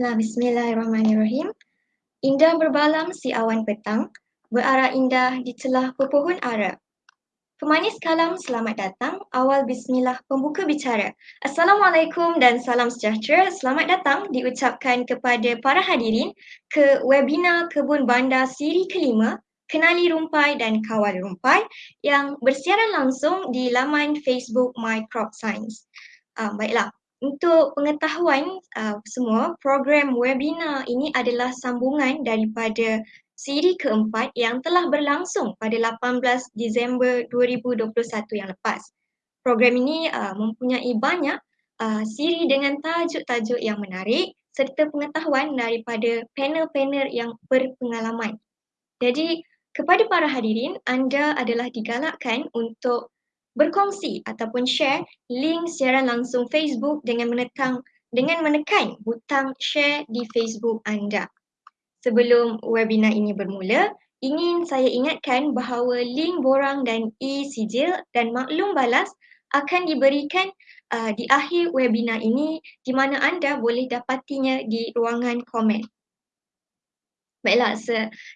Nah, Bismillahirrahmanirrahim. Indah berbalam si awan petang, berarah indah di celah pepohon ara. Pemanis kalam selamat datang, awal bismillah pembuka bicara. Assalamualaikum dan salam sejahtera. Selamat datang diucapkan kepada para hadirin ke webinar Kebun Bandar siri kelima, Kenali Rumpai dan Kawal Rumpai yang bersiaran langsung di laman Facebook My Crop Science. Uh, baiklah, untuk pengetahuan uh, semua, program webinar ini adalah sambungan daripada siri keempat yang telah berlangsung pada 18 Disember 2021 yang lepas. Program ini uh, mempunyai banyak uh, siri dengan tajuk-tajuk yang menarik serta pengetahuan daripada panel-panel yang berpengalaman. Jadi, kepada para hadirin, anda adalah digalakkan untuk berkongsi ataupun share link siaran langsung Facebook dengan menekan dengan menekan butang share di Facebook anda. Sebelum webinar ini bermula, ingin saya ingatkan bahawa link borang dan e-sijil dan maklum balas akan diberikan uh, di akhir webinar ini di mana anda boleh dapatinya di ruangan komen. Baiklah,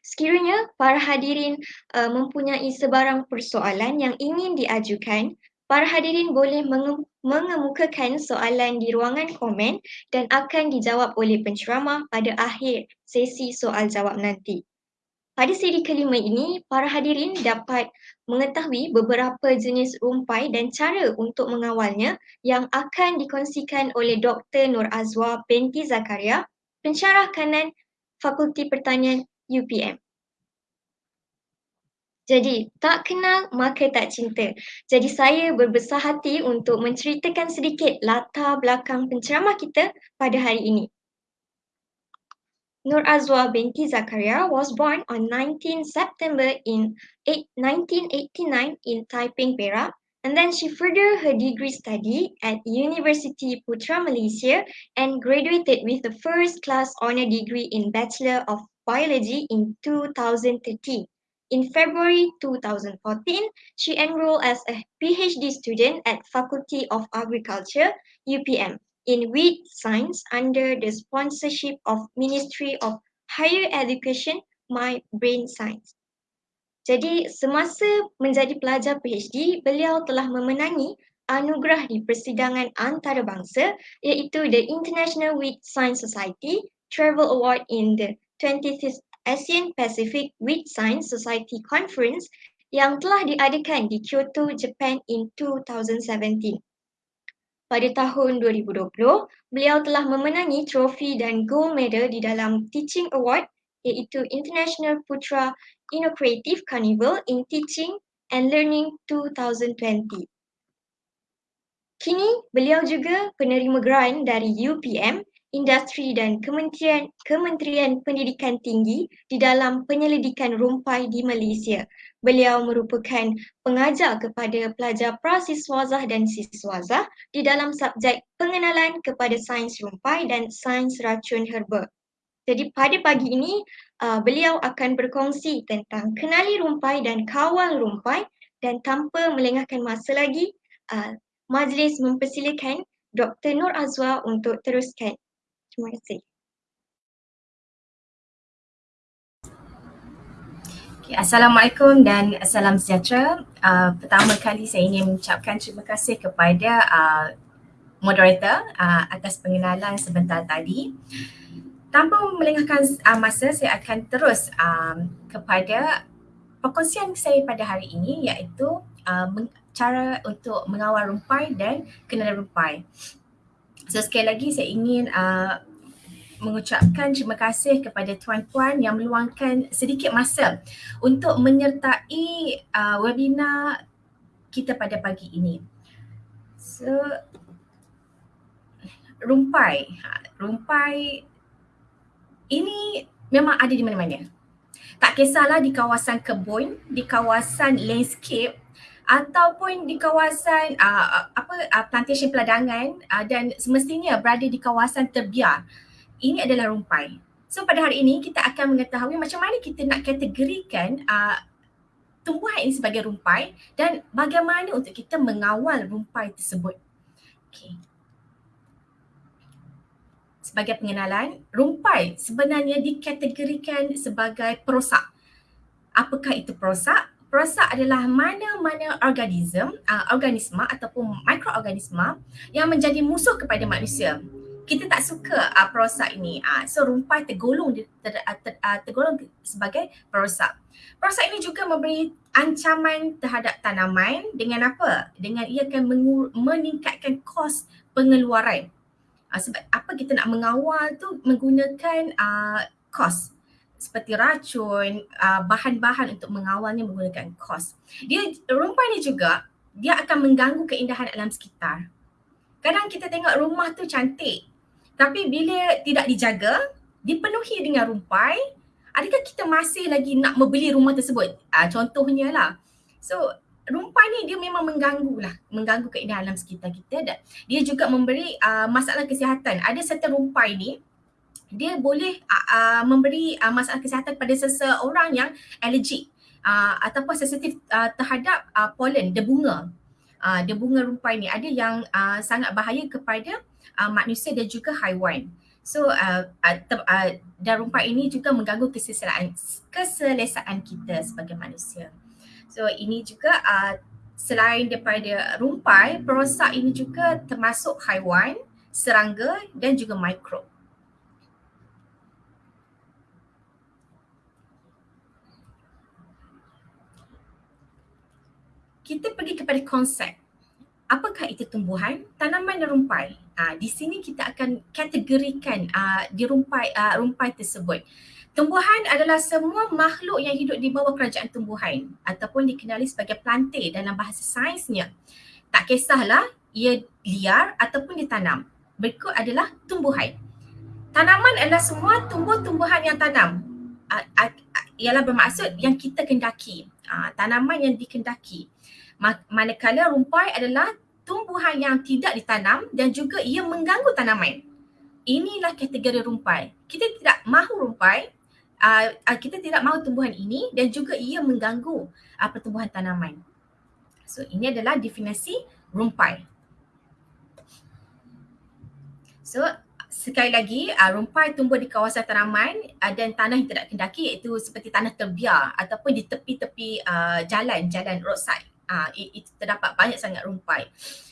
sekiranya para hadirin uh, mempunyai sebarang persoalan yang ingin diajukan, para hadirin boleh menge- mengemukakan soalan di ruangan komen dan akan dijawab oleh penceramah pada akhir sesi soal jawab nanti. Pada siri kelima ini, para hadirin dapat mengetahui beberapa jenis rumpai dan cara untuk mengawalnya yang akan dikongsikan oleh Dr. Nur Azwa binti Zakaria, pensyarah kanan Fakulti Pertanian UPM. Jadi, tak kenal maka tak cinta. Jadi saya berbesar hati untuk menceritakan sedikit latar belakang penceramah kita pada hari ini. Nur Azwa binti Zakaria was born on 19 September in 1989 in Taiping, Perak And then she furthered her degree study at University Putra Malaysia and graduated with the first class honor degree in Bachelor of Biology in 2013. In February 2014, she enrolled as a PhD student at Faculty of Agriculture, UPM, in wheat science under the sponsorship of Ministry of Higher Education, My Brain Science. Jadi semasa menjadi pelajar PhD, beliau telah memenangi anugerah di persidangan antarabangsa iaitu the International Wheat Science Society Travel Award in the 25th Asian Pacific Wheat Science Society Conference yang telah diadakan di Kyoto, Japan in 2017. Pada tahun 2020, beliau telah memenangi trofi dan gold medal di dalam Teaching Award iaitu International Putra Innovative Carnival in Teaching and Learning 2020. Kini, beliau juga penerima grant dari UPM, Industri dan Kementerian Kementerian Pendidikan Tinggi di dalam penyelidikan rumpai di Malaysia. Beliau merupakan pengajar kepada pelajar prasiswazah dan siswazah di dalam subjek pengenalan kepada sains rumpai dan sains racun herba. Jadi pada pagi ini uh, beliau akan berkongsi tentang kenali rumpai dan kawal rumpai dan tanpa melengahkan masa lagi uh, majlis mempersilakan Dr. Nur Azwa untuk teruskan. Terima kasih. Okay, Assalamualaikum dan salam sejahtera. Uh, pertama kali saya ingin mengucapkan terima kasih kepada uh, moderator uh, atas pengenalan sebentar tadi. Uh, tanpa melengahkan uh, masa saya akan terus um, kepada perkongsian saya pada hari ini iaitu uh, cara untuk mengawal rumpai dan kenalan rumpai. So sekali lagi saya ingin uh, mengucapkan terima kasih kepada tuan-tuan yang meluangkan sedikit masa untuk menyertai uh, webinar kita pada pagi ini. So rumpai, rumpai ini memang ada di mana-mana. Tak kisahlah di kawasan kebun, di kawasan landscape ataupun di kawasan uh, apa uh, plantation peladangan uh, dan semestinya berada di kawasan terbiar. Ini adalah rumpai. So pada hari ini kita akan mengetahui macam mana kita nak kategorikan uh, tumbuhan ini sebagai rumpai dan bagaimana untuk kita mengawal rumpai tersebut. Okay. Sebagai pengenalan, rumpai sebenarnya dikategorikan sebagai perosak. Apakah itu perosak? Perosak adalah mana-mana organisme, uh, organisma ataupun mikroorganisma yang menjadi musuh kepada manusia. Kita tak suka uh, perosak ini. Uh, so rumpai tergolong ter, ter, ter, uh, tergolong sebagai perosak. Perosak ini juga memberi ancaman terhadap tanaman dengan apa? Dengan ia akan meningkatkan kos pengeluaran. Uh, sebab apa kita nak mengawal tu menggunakan uh, kos seperti racun, uh, bahan-bahan untuk mengawalnya menggunakan kos. Dia rumpai ni juga dia akan mengganggu keindahan alam sekitar. Kadang kita tengok rumah tu cantik tapi bila tidak dijaga, dipenuhi dengan rumpai, adakah kita masih lagi nak membeli rumah tersebut? Uh, contohnya lah. So rumpai ni dia memang mengganggu lah, mengganggu keindahan alam sekitar kita dan dia juga memberi uh, masalah kesihatan. Ada serta rumpai ni dia boleh uh, uh, memberi uh, masalah kesihatan pada seseorang yang alergik uh, ataupun sensitif uh, terhadap uh, polen debunga. Uh, debunga rumpai ni ada yang uh, sangat bahaya kepada uh, manusia dan juga haiwan. So uh, uh, uh, dan rumpai ini juga mengganggu keselesaan keselesaan kita sebagai manusia. So ini juga uh, selain daripada rumpai, perosak ini juga termasuk haiwan, serangga dan juga mikrob. kita pergi kepada konsep. Apakah itu tumbuhan, tanaman dan rumpai? Uh, di sini kita akan kategorikan uh, di rumpai uh, rumpai tersebut. Tumbuhan adalah semua makhluk yang hidup di bawah kerajaan tumbuhan ataupun dikenali sebagai plantae dalam bahasa sainsnya. Tak kisahlah ia liar ataupun ditanam. Berikut adalah tumbuhan. Tanaman adalah semua tumbuh-tumbuhan yang tanam. Ialah bermaksud yang kita kendaki. Tanaman yang dikendaki manakala rumpai adalah tumbuhan yang tidak ditanam dan juga ia mengganggu tanaman. Inilah kategori rumpai. Kita tidak mahu rumpai, uh, kita tidak mahu tumbuhan ini dan juga ia mengganggu uh, pertumbuhan tanaman. So ini adalah definisi rumpai. So sekali lagi uh, rumpai tumbuh di kawasan tanaman uh, dan tanah yang tidak kendaki iaitu seperti tanah terbiar ataupun di tepi-tepi uh, jalan, jalan roadside uh, itu terdapat banyak sangat rumpai.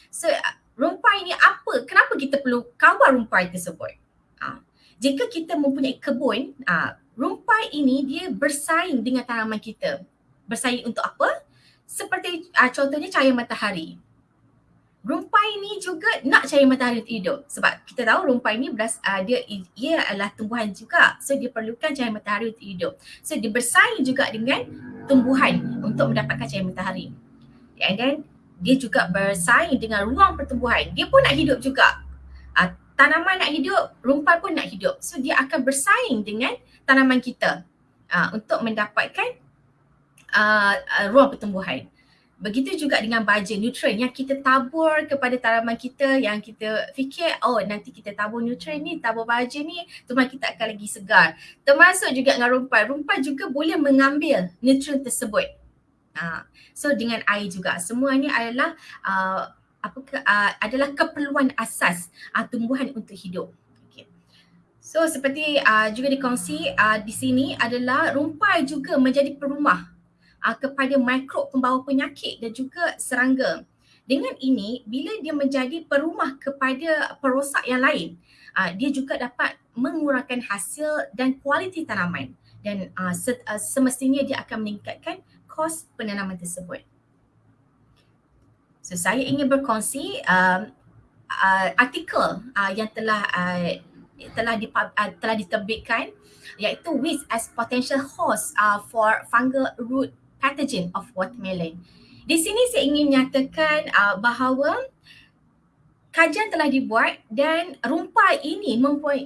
So rumpai ni apa? Kenapa kita perlu kawal rumpai tersebut? Uh, jika kita mempunyai kebun, uh, rumpai ini dia bersaing dengan tanaman kita. Bersaing untuk apa? Seperti uh, contohnya cahaya matahari. Rumpai ni juga nak cahaya matahari untuk hidup sebab kita tahu rumpai ni beras, uh, dia ia adalah tumbuhan juga so dia perlukan cahaya matahari untuk hidup. So dia bersaing juga dengan tumbuhan untuk mendapatkan cahaya matahari and then dia juga bersaing dengan ruang pertumbuhan. Dia pun nak hidup juga. Uh, tanaman nak hidup, rumpai pun nak hidup. So dia akan bersaing dengan tanaman kita uh, untuk mendapatkan uh, uh, ruang pertumbuhan. Begitu juga dengan baja nutrien yang kita tabur kepada tanaman kita yang kita fikir oh nanti kita tabur nutrien ni, tabur baja ni, tumbuhan kita akan lagi segar. Termasuk juga dengan rumpai. Rumpai juga boleh mengambil nutrien tersebut so dengan air juga semua ni adalah uh, apa ke, uh, adalah keperluan asas uh, tumbuhan untuk hidup. So seperti uh, juga dikongsi uh, di sini adalah rumpai juga menjadi perumah uh, kepada mikrob pembawa penyakit dan juga serangga. Dengan ini bila dia menjadi perumah kepada perosak yang lain, uh, dia juga dapat mengurangkan hasil dan kualiti tanaman dan uh, semestinya dia akan meningkatkan kos penanaman tersebut. So saya ingin berkongsi um, uh, artikel uh, yang telah uh, telah di, uh, telah diterbitkan iaitu weeds as potential host uh, for fungal root pathogen of watermelon. Di sini saya ingin menyatakan uh, bahawa kajian telah dibuat dan rumpai ini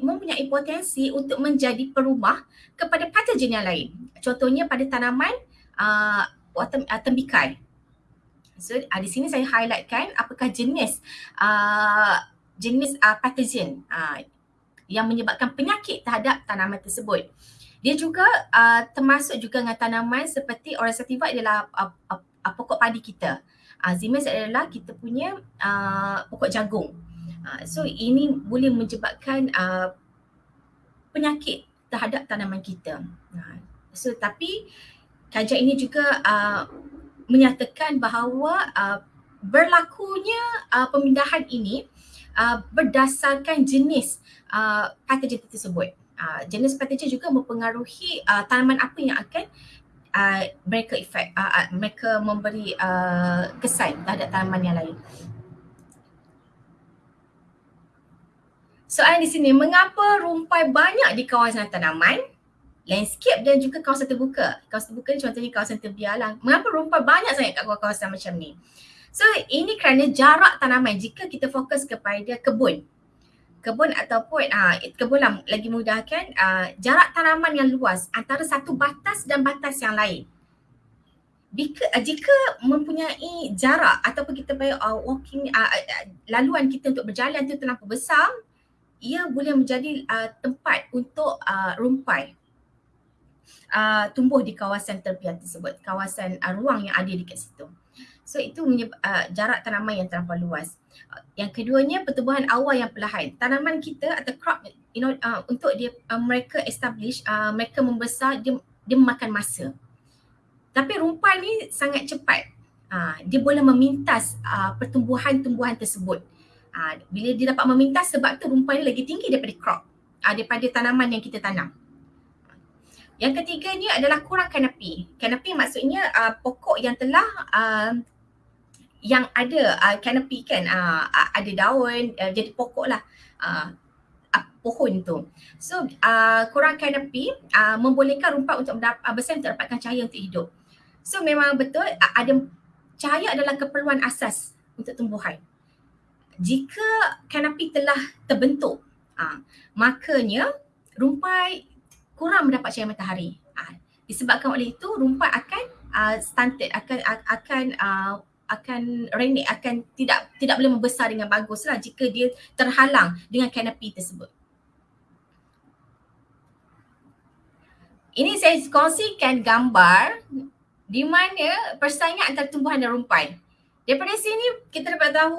mempunyai potensi untuk menjadi perumah kepada patogen yang lain. Contohnya pada tanaman uh, water, uh, tembikai. So uh, di sini saya highlightkan apakah jenis uh, jenis uh, pathogen uh, yang menyebabkan penyakit terhadap tanaman tersebut. Dia juga uh, termasuk juga dengan tanaman seperti Orea sativa adalah uh, uh, uh, pokok padi kita. Uh, Zimes adalah kita punya uh, pokok jagung. Uh, so ini boleh menyebabkan uh, penyakit terhadap tanaman kita. Uh, so tapi kajian ini juga uh, menyatakan bahawa uh, berlakunya uh, pemindahan ini uh, berdasarkan jenis uh, patogen tersebut. Uh, jenis patogen juga mempengaruhi uh, tanaman apa yang akan uh, mereka efek, uh, uh, mereka memberi uh, kesan terhadap tanaman yang lain. Soalan di sini, mengapa rumpai banyak di kawasan tanaman? landscape dan juga kawasan terbuka. Kawasan terbuka ni contohnya kawasan terbiar lah. Mengapa rumput banyak sangat kat kawasan macam ni? So ini kerana jarak tanaman jika kita fokus kepada kebun. Kebun ataupun uh, kebun lah lagi mudah kan uh, jarak tanaman yang luas antara satu batas dan batas yang lain. Jika, uh, jika mempunyai jarak ataupun kita bayar uh, walking uh, uh, laluan kita untuk berjalan tu terlampau besar, ia boleh menjadi uh, tempat untuk uh, rumpai uh, tumbuh di kawasan terbiar tersebut, kawasan uh, ruang yang ada dekat situ. So itu menyebab, uh, jarak tanaman yang terlalu luas. Uh, yang keduanya pertumbuhan awal yang perlahan. Tanaman kita atau crop you know uh, untuk dia uh, mereka establish uh, mereka membesar dia dia memakan masa. Tapi rumpai ni sangat cepat. Uh, dia boleh memintas uh, pertumbuhan-tumbuhan tersebut. Uh, bila dia dapat memintas sebab tu rumpai lagi tinggi daripada crop. Uh, daripada tanaman yang kita tanam. Yang ketiga ni adalah kurang kanopi. Kanopi maksudnya uh, pokok yang telah uh, yang ada uh, kanopi kan uh, ada daun uh, jadi pokok lah uh, uh, pohon tu. So uh, kurang kanopi uh, membolehkan rumput untuk mendapat uh, besar untuk dapatkan cahaya untuk hidup. So memang betul uh, ada cahaya adalah keperluan asas untuk tumbuhan. Jika kanopi telah terbentuk, uh, makanya rumpai kurang mendapat cahaya matahari. Uh, disebabkan oleh itu rumpat akan uh, stunted akan akan uh, akan renek akan tidak tidak boleh membesar dengan baguslah jika dia terhalang dengan kanopi tersebut. Ini saya kongsikan gambar di mana persaingan antara tumbuhan dan rumpai. Daripada sini kita dapat tahu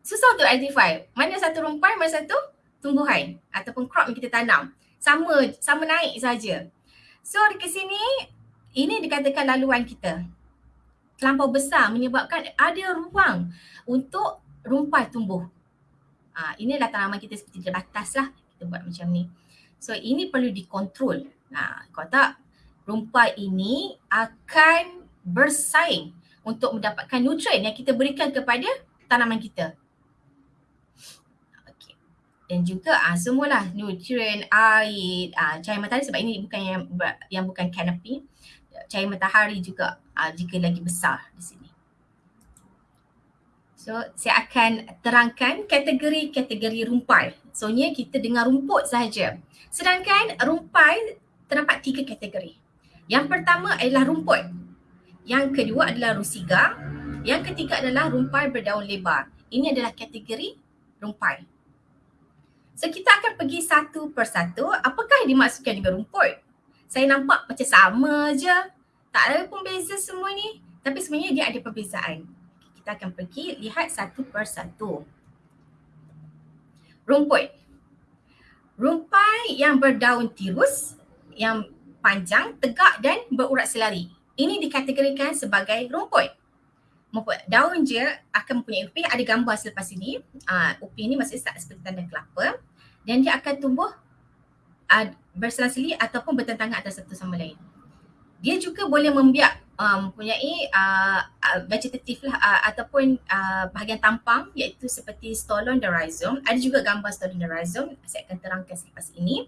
susah untuk identify mana satu rumpai, mana satu tumbuhan ataupun crop yang kita tanam sama sama naik saja. So di sini ini dikatakan laluan kita terlampau besar menyebabkan ada ruang untuk rumpai tumbuh. Ha, inilah tanaman kita seperti di batas lah kita buat macam ni. So ini perlu dikontrol. Ha, kalau tak rumpai ini akan bersaing untuk mendapatkan nutrien yang kita berikan kepada tanaman kita dan juga uh, semualah nutrien air uh, cahaya matahari sebab ini bukan yang yang bukan canopy cahaya matahari juga uh, jika lagi besar di sini. So saya akan terangkan kategori-kategori rumpai. So ni kita dengar rumput saja sedangkan rumpai terdapat tiga kategori. Yang pertama adalah rumput. Yang kedua adalah rusiga. Yang ketiga adalah rumpai berdaun lebar. Ini adalah kategori rumpai. So kita akan pergi satu persatu. Apakah dimaksudkan dengan rumput? Saya nampak macam sama je. Tak ada pun beza semua ni. Tapi sebenarnya dia ada perbezaan. Kita akan pergi lihat satu persatu. Rumput. Rumpai yang berdaun tirus, yang panjang, tegak dan berurat selari. Ini dikategorikan sebagai rumput. Rumput daun je akan mempunyai upi. Ada gambar selepas ini. Uh, upi ini masih seperti tanda kelapa dan dia akan tumbuh uh, berselang-seli ataupun bertentangan antara satu sama lain. Dia juga boleh membiak um, mempunyai uh, uh, vegetatif lah uh, ataupun uh, bahagian tampang iaitu seperti stolon dan rhizome. Ada juga gambar stolon dan rhizome, saya akan terangkan selepas ini.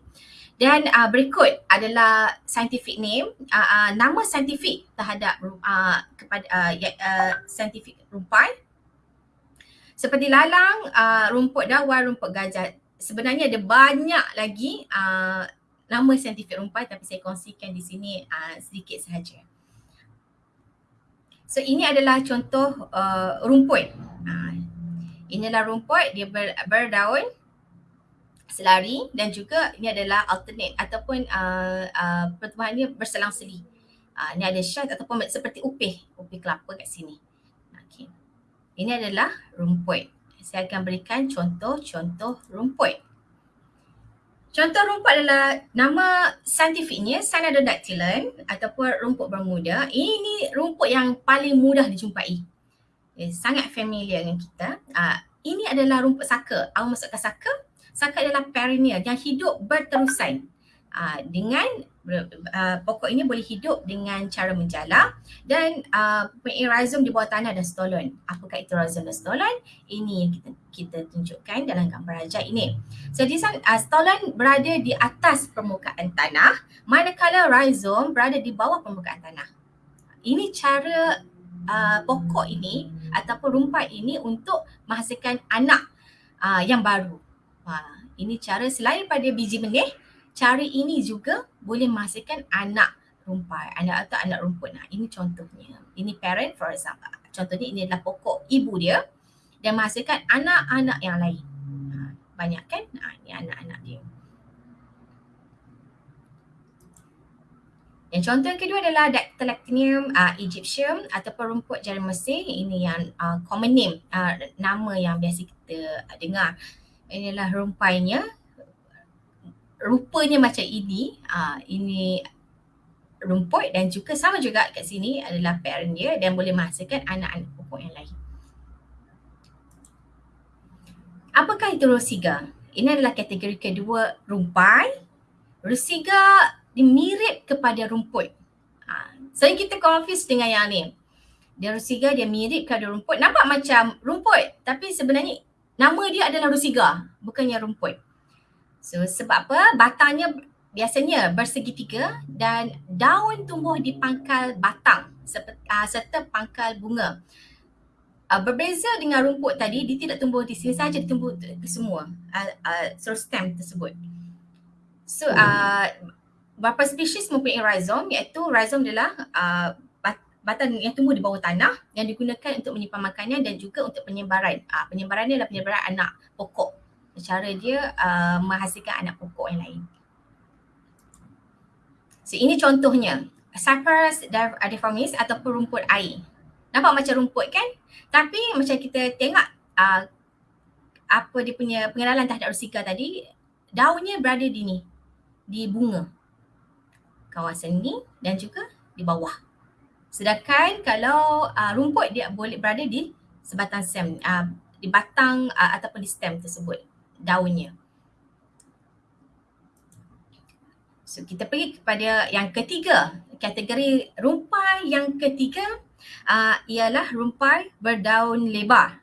Dan uh, berikut adalah scientific name, uh, uh, nama scientific terhadap uh, kepada uh, uh, scientific rumpai. Seperti lalang, uh, rumput dawan, rumput gajah sebenarnya ada banyak lagi uh, nama saintifik rumpai tapi saya kongsikan di sini uh, sedikit sahaja. So ini adalah contoh uh, rumput. Uh, inilah rumput dia ber, berdaun selari dan juga ini adalah alternate ataupun uh, uh, pertumbuhan berselang-seli. Uh, ini ada shaft ataupun seperti upih, upih kelapa kat sini. Okay. Ini adalah rumput saya akan berikan contoh-contoh rumput. Contoh rumput adalah nama saintifiknya Cyanidodactylon ataupun rumput bermuda. Ini rumput yang paling mudah dijumpai. Eh, sangat familiar dengan kita. Uh, ini adalah rumput saka. Awak masukkan saka. Saka adalah perennial yang hidup berterusan. Uh, dengan uh, pokok ini boleh hidup dengan cara menjala dan uh, rhizome di bawah tanah dan stolon. Apakah itu rhizome dan stolon? Ini yang kita kita tunjukkan dalam gambar rajah ini. Jadi uh, stolon berada di atas permukaan tanah manakala rhizome berada di bawah permukaan tanah. Ini cara uh, pokok ini ataupun rumpai ini untuk menghasilkan anak uh, yang baru. Uh, ini cara selain pada biji benih cara ini juga boleh menghasilkan anak rumpai, anak atau anak rumput. Nah, ini contohnya. Ini parent for example. Contohnya ini adalah pokok ibu dia dan menghasilkan anak-anak yang lain. Ha, banyak kan? Nah, ini anak-anak dia. Yang contoh yang kedua adalah Dactylactinium uh, egyptium ataupun rumput jari Mesir. Ini yang uh, common name, uh, nama yang biasa kita uh, dengar. Ini adalah rumpainya rupanya macam ini, uh, ini rumput dan juga sama juga kat sini adalah parent dia dan boleh menghasilkan anak-anak pokok yang lain. Apakah itu rosiga? Ini adalah kategori kedua rumpai. Rosiga mirip kepada rumput. Ha, so kita confuse dengan yang ni. Dia rosiga dia mirip kepada rumput. Nampak macam rumput tapi sebenarnya nama dia adalah rosiga bukannya rumput. So sebab apa? Batangnya biasanya bersegitiga dan daun tumbuh di pangkal batang uh, serta pangkal bunga. Uh, berbeza dengan rumput tadi, dia tidak tumbuh di sini saja, dia tumbuh ke semua uh, uh, seluruh stem tersebut. So uh, beberapa spesies mempunyai rhizome iaitu rhizome adalah uh, batang yang tumbuh di bawah tanah yang digunakan untuk menyimpan makanan dan juga untuk penyebaran. Uh, penyebaran ni adalah penyebaran anak pokok cara dia uh, menghasilkan anak pokok yang lain. So ini contohnya Cyperus deformis ataupun rumput air. Nampak macam rumput kan? Tapi macam kita tengok uh, apa dia punya pengenalan terhadap rusika tadi, daunnya berada di ni, di bunga. Kawasan ni dan juga di bawah. Sedangkan kalau uh, rumput dia boleh berada di sebatang stem, uh, di batang uh, ataupun di stem tersebut daunnya. So kita pergi kepada yang ketiga, kategori rumpai yang ketiga uh, ialah rumpai berdaun lebar.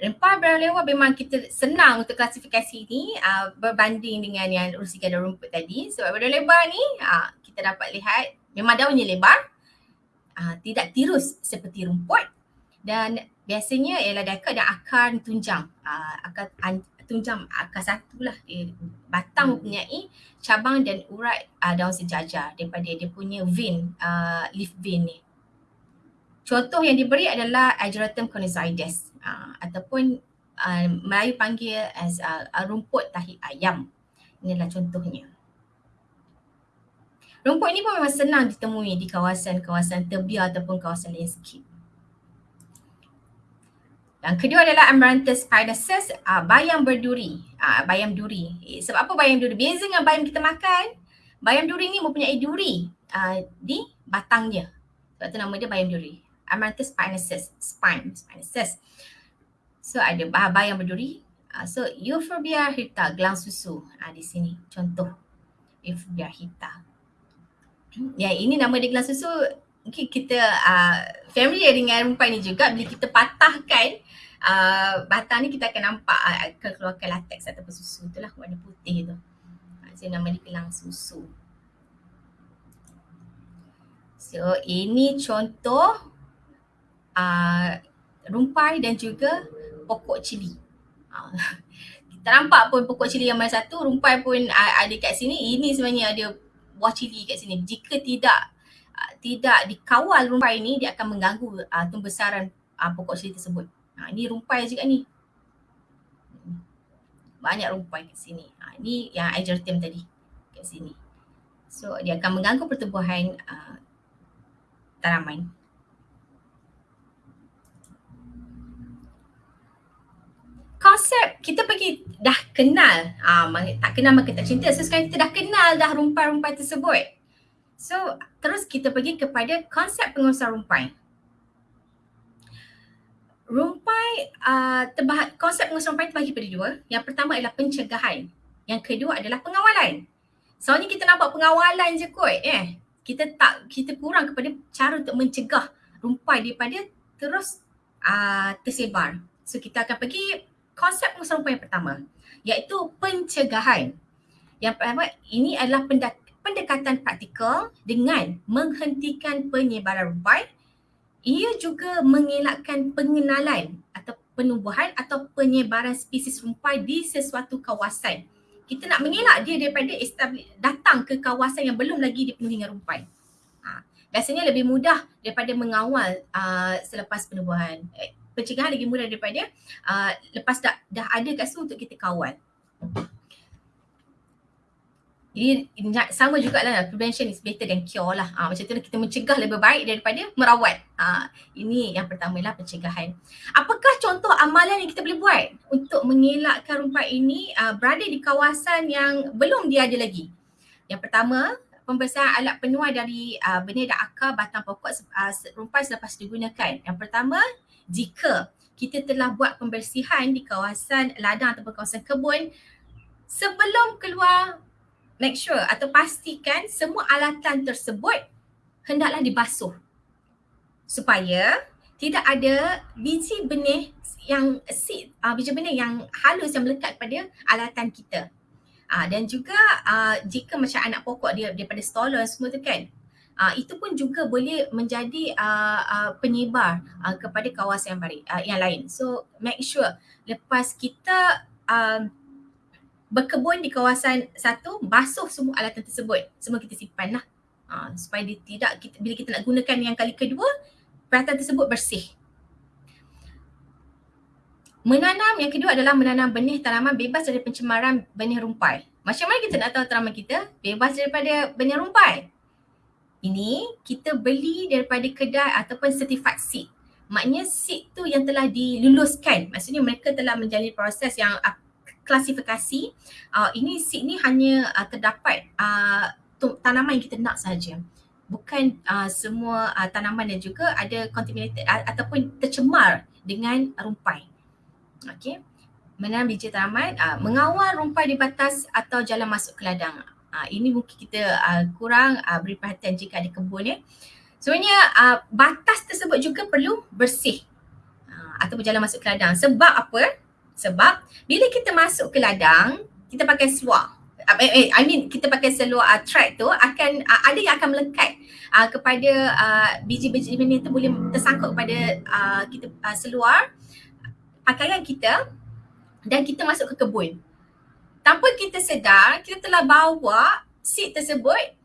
Rumpai berdaun lebar memang kita senang untuk klasifikasi ini uh, berbanding dengan yang urusi gada rumput tadi. Sebab berdaun lebar ni uh, kita dapat lihat memang daunnya lebar, uh, tidak tirus seperti rumput dan biasanya ialah dekat dan akar tunjang. Uh, akar tunjang akar satu lah. Dia, batang hmm. mempunyai cabang dan urat uh, daun sejajar daripada dia punya vein, uh, leaf vein ni. Contoh yang diberi adalah Ageratum conizoides uh, ataupun uh, Melayu panggil as uh, rumput tahi ayam. Inilah contohnya. Rumput ini pun memang senang ditemui di kawasan-kawasan tebiar ataupun kawasan landscape. Yang kedua adalah Amaranthus pinosus, uh, bayam berduri, uh, bayam duri. Eh, sebab apa bayam duri? Beza dengan bayam kita makan, bayam duri ni mempunyai duri uh, di batangnya. Sebab tu nama dia bayam duri. Amaranthus pinosus, spine, pinosus. So ada bayam berduri. Uh, so Euphorbia hirta, gelang susu uh, di sini. Contoh Euphorbia hirta. Ya ini nama dia gelang susu mungkin kita uh, familiar dengan rumpai ni juga bila kita patahkan uh, batang ni kita akan nampak uh, keluarkan latex ataupun susu itulah warna putih tu. So nama dia kelang susu. So ini contoh uh, rumpai dan juga pokok cili. Kita nampak pun pokok cili yang mana satu, rumpai pun uh, ada kat sini. Ini sebenarnya ada buah cili kat sini. Jika tidak uh, tidak dikawal rumpai ini dia akan mengganggu uh, pembesaran uh, pokok cili tersebut. Ha, ini rumpai juga ni. Banyak rumpai kat sini. Ha, ini yang agertium tadi kat sini. So dia akan mengganggu pertumbuhan uh, tanaman. Konsep kita pergi dah kenal, uh, tak kenal maka tak cinta. So sekarang kita dah kenal dah rumpai-rumpai tersebut. So terus kita pergi kepada konsep pengurusan rumpai. Rumpai, uh, terbah- konsep pengurusan rumpai terbahagi pada dua. Yang pertama adalah pencegahan. Yang kedua adalah pengawalan. Soalnya kita nampak pengawalan je kot eh. Kita tak, kita kurang kepada cara untuk mencegah rumpai daripada terus uh, tersebar. So kita akan pergi konsep pengurusan rumpai yang pertama iaitu pencegahan. Yang pertama ini adalah pendekatan praktikal dengan menghentikan penyebaran rumpai. Ia juga mengelakkan pengenalan atau penubuhan atau penyebaran spesies rumpai di sesuatu kawasan kita nak mengelak dia daripada datang ke kawasan yang belum lagi dipenuhi dengan rumpai. Ha. Biasanya lebih mudah daripada mengawal uh, selepas penubuhan. Eh, pencegahan lagi mudah daripada uh, lepas dah, dah ada kat situ untuk kita kawal. Jadi sama juga lah prevention is better than cure lah. Ha, macam tu lah kita mencegah lebih baik daripada merawat. Ha, ini yang pertama lah pencegahan. Apakah contoh amalan yang kita boleh buat untuk mengelakkan rumpai ini uh, berada di kawasan yang belum dia ada lagi? Yang pertama, pembesar alat penuai dari uh, benih dan akar batang pokok uh, rumpai selepas digunakan. Yang pertama, jika kita telah buat pembersihan di kawasan ladang atau kawasan kebun sebelum keluar make sure atau pastikan semua alatan tersebut hendaklah dibasuh supaya tidak ada biji benih yang seed, uh, biji benih yang halus yang melekat pada alatan kita. Uh, dan juga uh, jika macam anak pokok dia daripada stolen semua tu kan, uh, itu pun juga boleh menjadi uh, uh, penyebar uh, kepada kawasan yang, bari, uh, yang lain. So make sure lepas kita uh, berkebun di kawasan satu, basuh semua alatan tersebut. Semua kita simpan lah. Ha, supaya dia tidak, kita, bila kita nak gunakan yang kali kedua, peralatan tersebut bersih. Menanam yang kedua adalah menanam benih tanaman bebas dari pencemaran benih rumpai. Macam mana kita nak tahu tanaman kita bebas daripada benih rumpai? Ini kita beli daripada kedai ataupun certified seed. Maknanya seed tu yang telah diluluskan. Maksudnya mereka telah menjalani proses yang klasifikasi uh, ini seed ni hanya uh, terdapat uh, tanaman yang kita nak saja bukan uh, semua uh, tanaman dan juga ada contaminated uh, ataupun tercemar dengan rumpai. Okey. Menanam biji tanaman uh, mengawal rumpai di batas atau jalan masuk ke ladang. Uh, ini mungkin kita uh, kurang uh, beri perhatian jika ada kebun ya. Sebenarnya uh, batas tersebut juga perlu bersih uh, atau berjalan masuk ke ladang. Sebab apa sebab bila kita masuk ke ladang, kita pakai seluar. Eh, eh, I mean kita pakai seluar uh, track tu akan uh, ada yang akan melekat uh, kepada uh, biji-biji benih tu boleh tersangkut kepada uh, kita uh, seluar pakaian kita dan kita masuk ke kebun. Tanpa kita sedar, kita telah bawa seed tersebut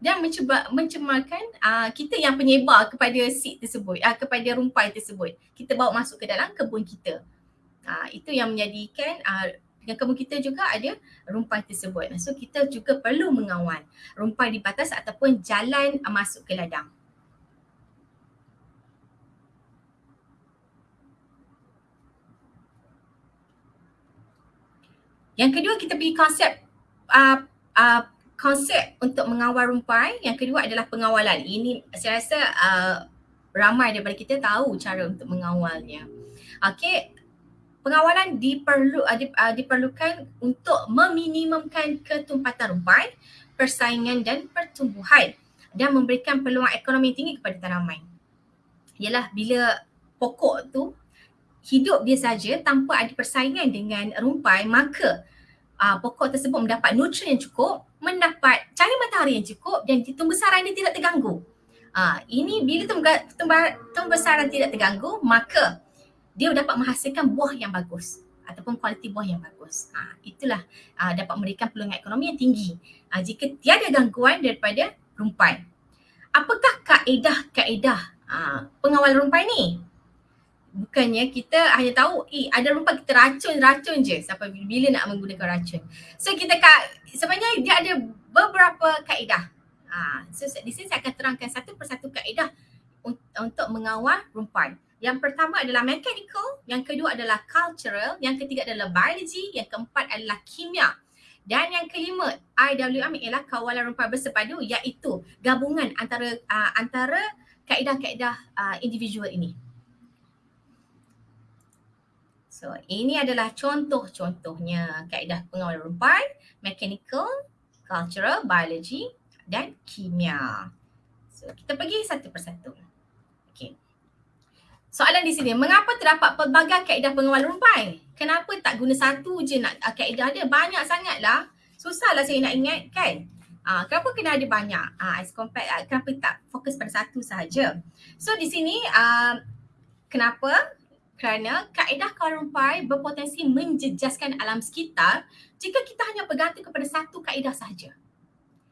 dan mencuba mencemarkan uh, kita yang penyebar kepada seed tersebut, uh, kepada rumpai tersebut. Kita bawa masuk ke dalam kebun kita. Uh, itu yang menjadikan uh, dengan kebun kita juga ada rumpai tersebut. So kita juga perlu mengawal rumpai di batas ataupun jalan uh, masuk ke ladang. Yang kedua kita pergi konsep uh, uh, konsep untuk mengawal rumpai. Yang kedua adalah pengawalan. Ini saya rasa uh, ramai daripada kita tahu cara untuk mengawalnya. Okay, pengawalan diperlu uh, diperlukan untuk meminimumkan ketumpatan rumpai, persaingan dan pertumbuhan dan memberikan peluang ekonomi tinggi kepada tanaman. Ialah bila pokok tu hidup dia saja tanpa ada persaingan dengan rumpai maka uh, pokok tersebut mendapat nutrien yang cukup, mendapat cahaya matahari yang cukup dan tumbuh-besaran dia tidak terganggu. Uh, ini bila tumbuh-besaran tidak terganggu maka dia dapat menghasilkan buah yang bagus ataupun kualiti buah yang bagus. Ha, itulah uh, dapat memberikan peluang ekonomi yang tinggi uh, jika tiada gangguan daripada rumpai. Apakah kaedah-kaedah uh, pengawal rumpai ni? Bukannya kita hanya tahu eh ada rumpai kita racun-racun je sampai bila nak menggunakan racun. So kita ka, sebenarnya dia ada beberapa kaedah. Uh, so di sini saya akan terangkan satu persatu kaedah untuk mengawal rumpai. Yang pertama adalah mechanical, yang kedua adalah cultural, yang ketiga adalah biology, yang keempat adalah kimia. Dan yang kelima, IWM ialah kawalan rumpai bersepadu iaitu gabungan antara uh, antara kaedah-kaedah uh, individual ini. So, ini adalah contoh-contohnya kaedah pengawalan rumpai, mechanical, cultural, biology dan kimia. So, kita pergi satu persatu. Soalan di sini, mengapa terdapat pelbagai kaedah pengawalan rumpai? Kenapa tak guna satu je nak uh, kaedah dia? Banyak sangatlah. Susahlah saya nak ingat kan? Uh, kenapa kena ada banyak? Uh, as compared, uh, kenapa tak fokus pada satu sahaja? So di sini, uh, kenapa? Kerana kaedah kawalan rumpai berpotensi menjejaskan alam sekitar jika kita hanya bergantung kepada satu kaedah sahaja.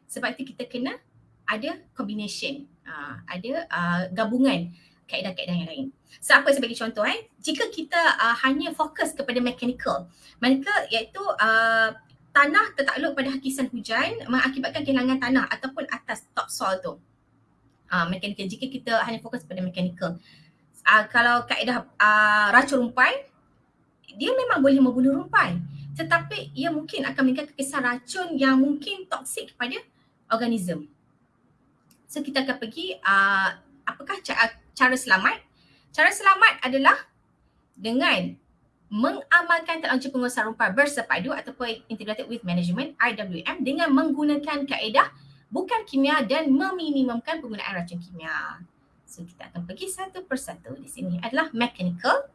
Sebab itu kita kena ada combination, uh, ada uh, gabungan kaedah-kaedah yang lain. So apa sebagai contoh eh, jika kita uh, hanya fokus kepada mechanical, maka iaitu uh, tanah tertakluk pada hakisan hujan mengakibatkan kehilangan tanah ataupun atas topsoil tu. Uh, mechanical, jika kita hanya fokus pada mechanical. Uh, kalau kaedah uh, racun rumpai, dia memang boleh membunuh rumpai. Tetapi ia mungkin akan meningkatkan kesan racun yang mungkin toksik kepada organism. So kita akan pergi uh, apakah cara, cara selamat? Cara selamat adalah dengan mengamalkan teknologi penguasaan rumpah bersepadu ataupun integrated with management IWM dengan menggunakan kaedah bukan kimia dan meminimumkan penggunaan racun kimia. So kita akan pergi satu persatu di sini adalah mechanical.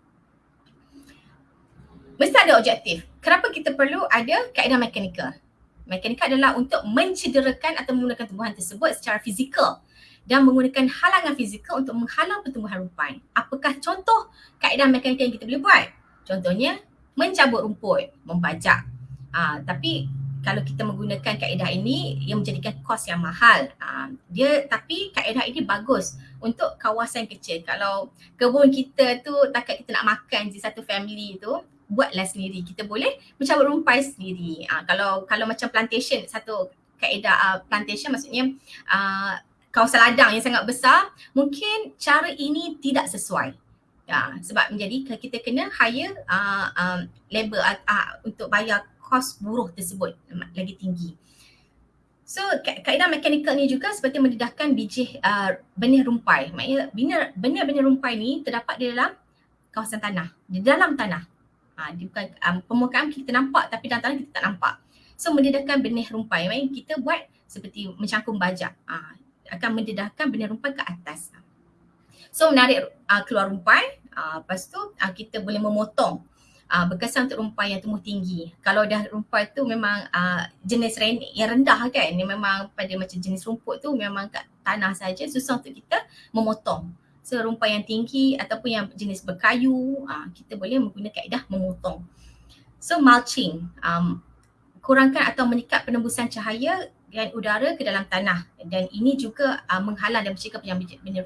Mesti ada objektif. Kenapa kita perlu ada kaedah mechanical? Mechanical adalah untuk mencederakan atau menggunakan tumbuhan tersebut secara fizikal dan menggunakan halangan fizikal untuk menghalang pertumbuhan rumpai. Apakah contoh kaedah mekanikal yang kita boleh buat? Contohnya mencabut rumput, membajak. Uh, tapi kalau kita menggunakan kaedah ini ia menjadikan kos yang mahal. Uh, dia tapi kaedah ini bagus untuk kawasan kecil. Kalau kebun kita tu takat kita nak makan je satu family tu, buatlah sendiri. Kita boleh mencabut rumpai sendiri. Uh, kalau kalau macam plantation satu kaedah uh, plantation maksudnya uh, kawasan ladang yang sangat besar, mungkin cara ini tidak sesuai. Ya, sebab menjadi kita kena hire uh, um, labor uh, uh, untuk bayar kos buruh tersebut lagi tinggi. So kaedah mekanikal ni juga seperti mendedahkan biji uh, benih rumpai. Maknanya benih-benih rumpai ni terdapat di dalam kawasan tanah, di dalam tanah. Ha, di bukan um, permukaan kita nampak tapi dalam tanah kita tak nampak. So mendedahkan benih rumpai. Maknanya kita buat seperti mencangkung bajak. Ha, akan mendedahkan benih rumpai ke atas. So menarik uh, keluar rumpai, uh, lepas tu uh, kita boleh memotong uh, berkesan untuk rumpai yang tumbuh tinggi. Kalau dah rumpai tu memang uh, jenis yang rendah kan, ni memang pada macam jenis rumput tu memang kat tanah saja susah untuk kita memotong. So rumpai yang tinggi ataupun yang jenis berkayu, uh, kita boleh menggunakan kaedah memotong. So mulching, um, kurangkan atau meningkat penembusan cahaya dan udara ke dalam tanah dan ini juga uh, menghalang dan mencegah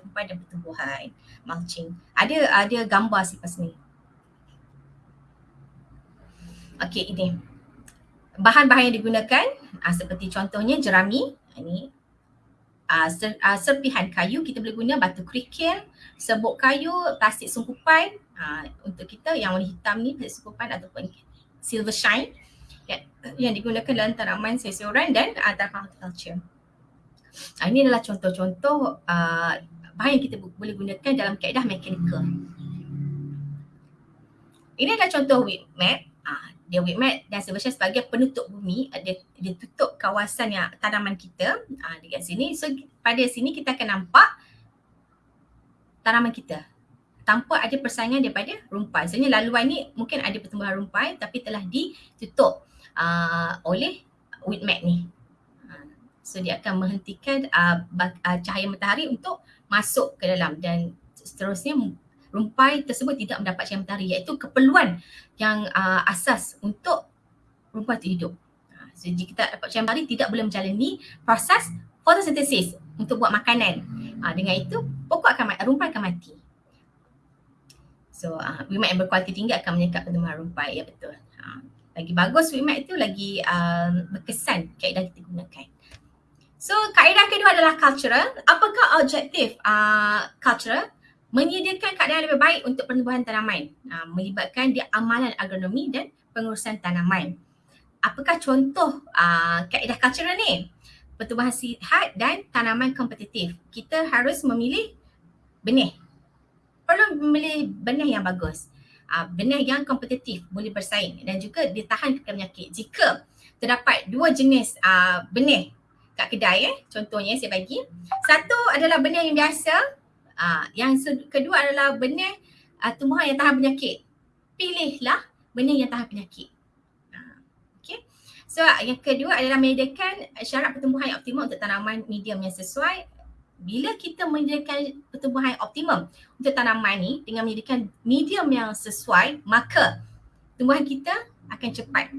rumpai dan pertumbuhan mulching. Ada ada gambar selepas ni. Okey ini. Bahan-bahan yang digunakan uh, seperti contohnya jerami ini uh, ser, uh, serpihan kayu kita boleh guna batu kerikil, serbuk kayu, plastik sungkupan uh, untuk kita yang warna hitam ni plastik sungkupan ataupun silver shine yang, digunakan dalam tanaman sayuran dan antara horticulture. Uh, ini adalah contoh-contoh uh, bahan yang kita boleh gunakan dalam kaedah mekanikal. Ini adalah contoh weed map. Uh, dia weed map dan sebenarnya sebagai penutup bumi, uh, dia, dia tutup kawasan yang tanaman kita uh, dekat sini. So pada sini kita akan nampak tanaman kita tanpa ada persaingan daripada rumpai. Sebenarnya laluan ni mungkin ada pertumbuhan rumpai tapi telah ditutup uh, oleh mat ni. Uh, so dia akan menghentikan uh, uh, cahaya matahari untuk masuk ke dalam dan seterusnya rumpai tersebut tidak mendapat cahaya matahari iaitu keperluan yang uh, asas untuk rumpai itu hidup. Uh, so jika tak dapat cahaya matahari tidak boleh menjalani proses fotosintesis untuk buat makanan. Uh, dengan itu pokok akan mati, rumpai akan mati. So uh, wimat yang berkualiti tinggi akan menyekat pertumbuhan rumpai. Ya betul. Uh, lagi bagus WIMAT itu lagi um, berkesan kaedah kita gunakan. So kaedah kedua adalah cultural. Apakah objektif uh, cultural? menyediakan keadaan lebih baik untuk pertumbuhan tanaman, uh, melibatkan dia amalan agronomi dan pengurusan tanaman. Apakah contoh uh, kaedah cultural ni? Pertumbuhan sihat dan tanaman kompetitif. Kita harus memilih benih. Perlu memilih benih yang bagus. Uh, benih yang kompetitif, boleh bersaing dan juga ditahan kepada penyakit. Jika terdapat dua jenis uh, benih kat kedai eh, contohnya saya bagi. Satu adalah benih yang biasa, Uh, yang kedua adalah benih uh, tumbuhan yang tahan penyakit. Pilihlah benih yang tahan penyakit. Uh, okay. So yang kedua adalah menyediakan syarat pertumbuhan yang optimum untuk tanaman medium yang sesuai. Bila kita menyediakan pertumbuhan optimum untuk tanaman ni dengan menyediakan medium yang sesuai, maka tumbuhan kita akan cepat.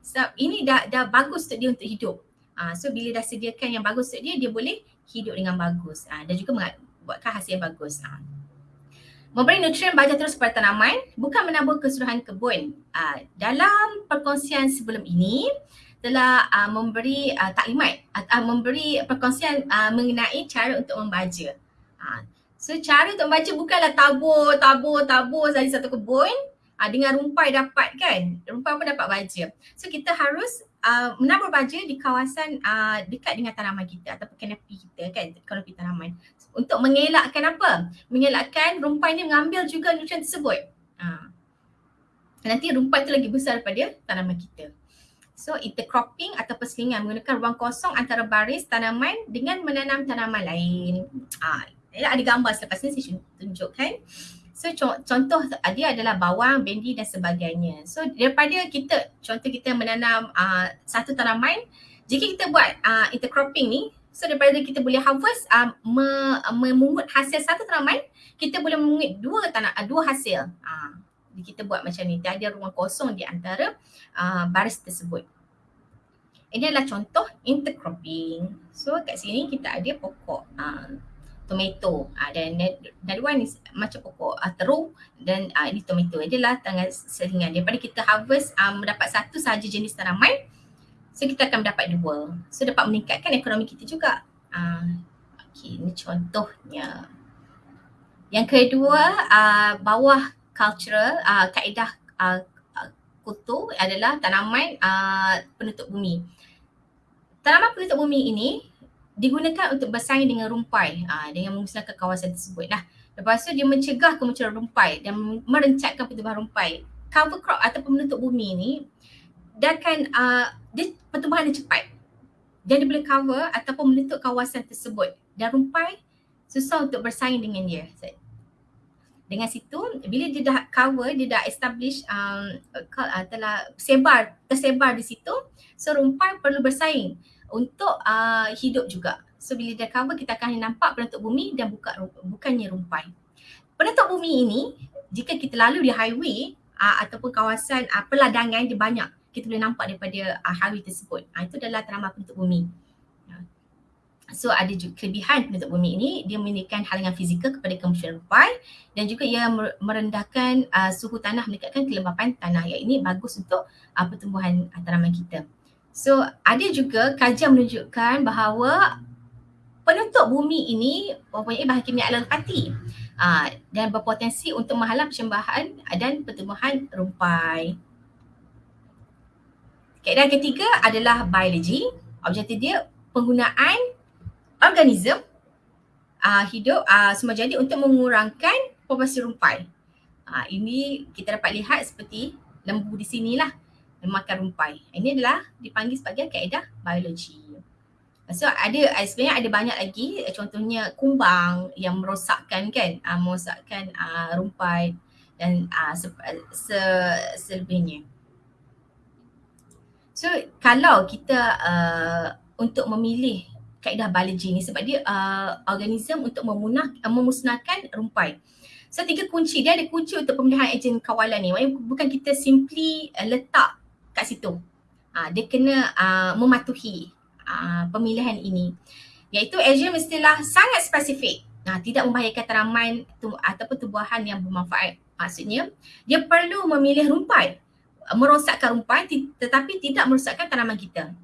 So ini dah dah bagus untuk dia untuk hidup. Uh, so bila dah sediakan yang bagus untuk dia, dia boleh hidup dengan bagus. Uh, dan juga buatkan hasil yang bagus. Ha. Memberi nutrien baja terus kepada tanaman bukan menambah keseluruhan kebun. Uh, dalam perkongsian sebelum ini telah uh, memberi uh, taklimat atau uh, memberi perkongsian uh, mengenai cara untuk membaja. Uh, so cara untuk membaja bukanlah tabur, tabur, tabur saja satu kebun uh, dengan rumpai dapat kan. Rumpai pun dapat baja. So kita harus uh, menabur baja di kawasan uh, dekat dengan tanaman kita ataupun kanopi kita kan, kanopi tanaman untuk mengelakkan apa? Mengelakkan rumpai ni mengambil juga nutrien tersebut. Ha. Nanti rumpai tu lagi besar daripada tanaman kita. So intercropping atau perselingan menggunakan ruang kosong antara baris tanaman dengan menanam tanaman lain. Ha. Ada gambar selepas ni saya tunjukkan. So contoh dia adalah bawang, bendi dan sebagainya. So daripada kita, contoh kita menanam uh, satu tanaman, jika kita buat uh, intercropping ni, So daripada kita boleh harvest uh, me, memungut hasil satu tanaman, kita boleh memungut dua tanah uh, dua hasil. Uh, kita buat macam ni, ada ruang kosong di antara uh, baris tersebut. Ini adalah contoh intercropping. So kat sini kita ada pokok uh, tomato uh, dan dari one ni macam pokok uh, terung dan uh, ini tomato. Adalah tanggal selingan daripada kita harvest um, mendapat satu sahaja jenis tanaman So kita akan mendapat dua. So dapat meningkatkan ekonomi kita juga. Uh, okay, ini contohnya. Yang kedua, uh, bawah cultural, uh, kaedah uh, kutu adalah tanaman uh, penutup bumi. Tanaman penutup bumi ini digunakan untuk bersaing dengan rumpai uh, dengan memusnahkan kawasan tersebut. Nah, lepas tu dia mencegah kemunculan rumpai dan merencatkan pertumbuhan rumpai. Cover crop atau penutup bumi ini dia akan uh, dia pertumbuhan dia cepat. Dan dia boleh cover ataupun menutup kawasan tersebut. Dan rumpai susah untuk bersaing dengan dia. Dengan situ, bila dia dah cover, dia dah establish, um, uh, telah sebar, tersebar di situ. So rumpai perlu bersaing untuk uh, hidup juga. So bila dia cover, kita akan nampak penutup bumi dan buka, bukannya rumpai. Penutup bumi ini, jika kita lalu di highway uh, ataupun kawasan uh, peladangan, dia banyak kita boleh nampak daripada uh, hari tersebut. Uh, itu adalah tanaman penutup bumi. So ada juga kelebihan penutup bumi ini, dia memiliki halangan fizikal kepada kemunculan rumpai dan juga ia merendahkan uh, suhu tanah, meningkatkan kelembapan tanah. Yang ini bagus untuk uh, pertumbuhan uh, tanaman kita. So ada juga kajian menunjukkan bahawa penutup bumi ini mempunyai bahan kimia alapati uh, dan berpotensi untuk menghalang persembahan dan pertumbuhan rumpai. Kaedah ketiga adalah biologi. Objektif dia penggunaan organism uh, hidup uh, semua jadi untuk mengurangkan populasi rumpai. Uh, ini kita dapat lihat seperti lembu di sinilah memakan rumpai. Ini adalah dipanggil sebagai kaedah biologi. So ada sebenarnya ada banyak lagi contohnya kumbang yang merosakkan kan uh, merosakkan uh, rumpai dan uh, se, se, selebihnya. So kalau kita uh, untuk memilih kaedah biologi ni sebab dia uh, organism untuk memunah, uh, memusnahkan rumpai. So tiga kunci, dia ada kunci untuk pemilihan ejen kawalan ni. Maksudnya bukan kita simply uh, letak kat situ. Uh, dia kena uh, mematuhi uh, pemilihan ini. Iaitu ejen mestilah sangat spesifik. Nah, tidak membahayakan tanaman tum- ataupun tumbuhan yang bermanfaat. Maksudnya dia perlu memilih rumpai merosakkan rumpai tetapi tidak merosakkan tanaman kita.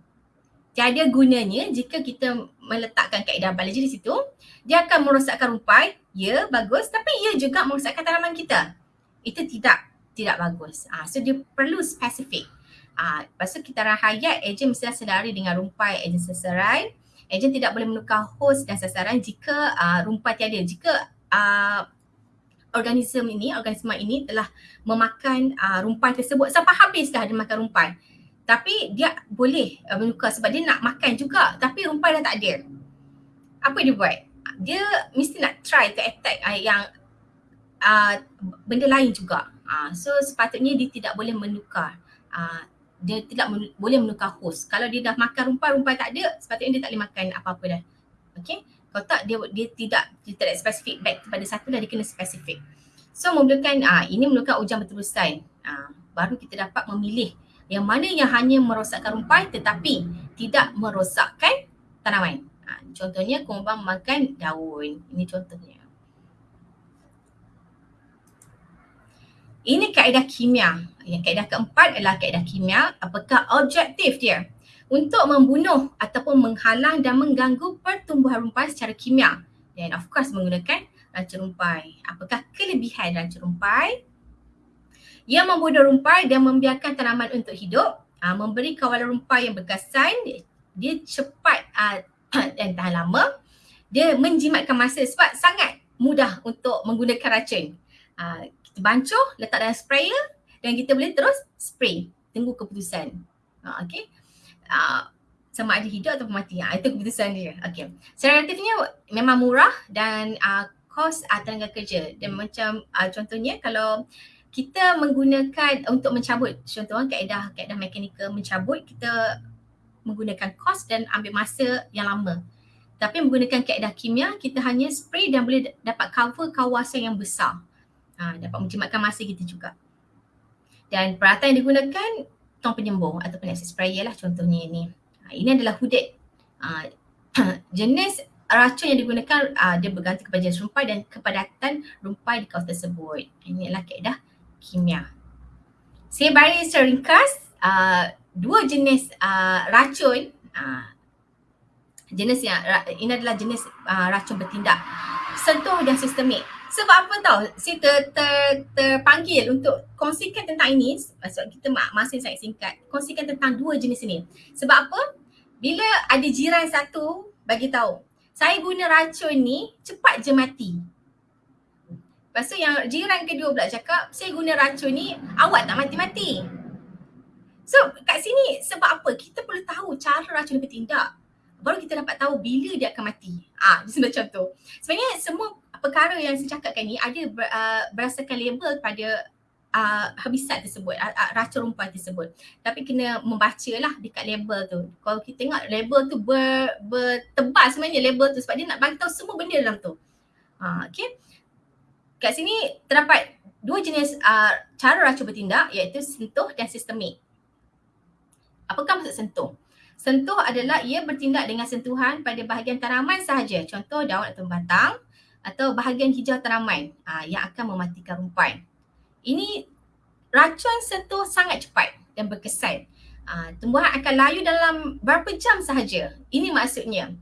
Tiada gunanya jika kita meletakkan kaedah biologi di situ. Dia akan merosakkan rumpai, ya bagus tapi ia juga merosakkan tanaman kita. Itu tidak tidak bagus. Ah, so dia perlu spesifik. Ah, lepas tu kita rahayat ejen mesti sedari dengan rumpai ejen seserai. Ejen tidak boleh menukar hos dan sasaran jika uh, rumpai tiada. Jika uh, organisme ini, organisme ini telah memakan uh, rumpai tersebut sampai habis dah dia makan rumpai. Tapi dia boleh uh, menukar sebab dia nak makan juga tapi rumpai dah tak ada. Apa dia buat? dia mesti nak try to attack uh, yang uh, benda lain juga. Uh, so sepatutnya dia tidak boleh menukar. Uh, dia tidak men- boleh menukar host. Kalau dia dah makan rumpai-rumpai tak ada, sepatutnya dia tak boleh makan apa-apa dah. Okay. Kalau tak dia dia tidak dia tidak spesifik back kepada satu dah dia kena spesifik. So memerlukan uh, ini memerlukan ujian berterusan. Uh, baru kita dapat memilih yang mana yang hanya merosakkan rumpai tetapi tidak merosakkan tanaman. Ha, contohnya kumbang makan daun. Ini contohnya. Ini kaedah kimia. Yang kaedah keempat adalah kaedah kimia. Apakah objektif dia? Untuk membunuh ataupun menghalang dan mengganggu pertumbuhan rumpai secara kimia. Dan of course menggunakan racun rumpai. Apakah kelebihan racun rumpai? Ia membunuh rumpai dan membiarkan tanaman untuk hidup. Uh, memberi kawalan rumpai yang berkesan. Dia cepat uh, dan tahan lama dia menjimatkan masa sebab sangat mudah untuk menggunakan racun. Uh, kita bancuh, letak dalam sprayer dan kita boleh terus spray. Tunggu keputusan. Uh, okay. Uh, sama ada hidup atau mati. Uh, itu keputusan dia. Okay. Secara relatifnya memang murah dan uh, kos uh, tenaga kerja. Dan macam uh, contohnya kalau kita menggunakan untuk mencabut contohnya kaedah kaedah mekanikal mencabut kita menggunakan kos dan ambil masa yang lama. Tapi menggunakan kaedah kimia, kita hanya spray dan boleh dapat cover kawasan yang besar. Ha, dapat menjimatkan masa kita juga. Dan peralatan yang digunakan, tong penyembuh ataupun acid sprayer lah contohnya ini. Ha, ini adalah hudet. Ha, jenis racun yang digunakan, uh, dia bergantung kepada jenis rumpai dan kepadatan rumpai di kawasan tersebut. Ini adalah kaedah kimia. Saya bagi secara ringkas, uh, dua jenis uh, racun uh, jenis yang ini adalah jenis uh, racun bertindak. Sentuh dan sistemik. Sebab apa tahu saya ter, ter, terpanggil untuk kongsikan tentang ini. Sebab kita masih sangat singkat. Kongsikan tentang dua jenis ini. Sebab apa? Bila ada jiran satu bagi tahu. Saya guna racun ni cepat je mati Lepas tu yang jiran kedua pula cakap saya guna racun ni awak tak mati-mati So kat sini sebab apa? Kita perlu tahu cara racun bertindak. Baru kita dapat tahu bila dia akan mati. Ah, ha, macam tu. Sebenarnya semua perkara yang saya cakapkan ni ada ber, uh, berdasarkan label pada uh, herbicide tersebut, uh, racun rumpai tersebut. Tapi kena membaca lah dekat label tu. Kalau kita tengok label tu ber, bertebal sebenarnya label tu sebab dia nak bagi tahu semua benda dalam tu. Ha, okay. Kat sini terdapat dua jenis uh, cara racun bertindak iaitu sentuh dan sistemik. Apakah maksud sentuh? Sentuh adalah ia bertindak dengan sentuhan pada bahagian tanaman sahaja. Contoh daun atau batang atau bahagian hijau tanaman ah, yang akan mematikan rumpai. Ini racun sentuh sangat cepat dan berkesan. Ah, tumbuhan akan layu dalam berapa jam sahaja. Ini maksudnya.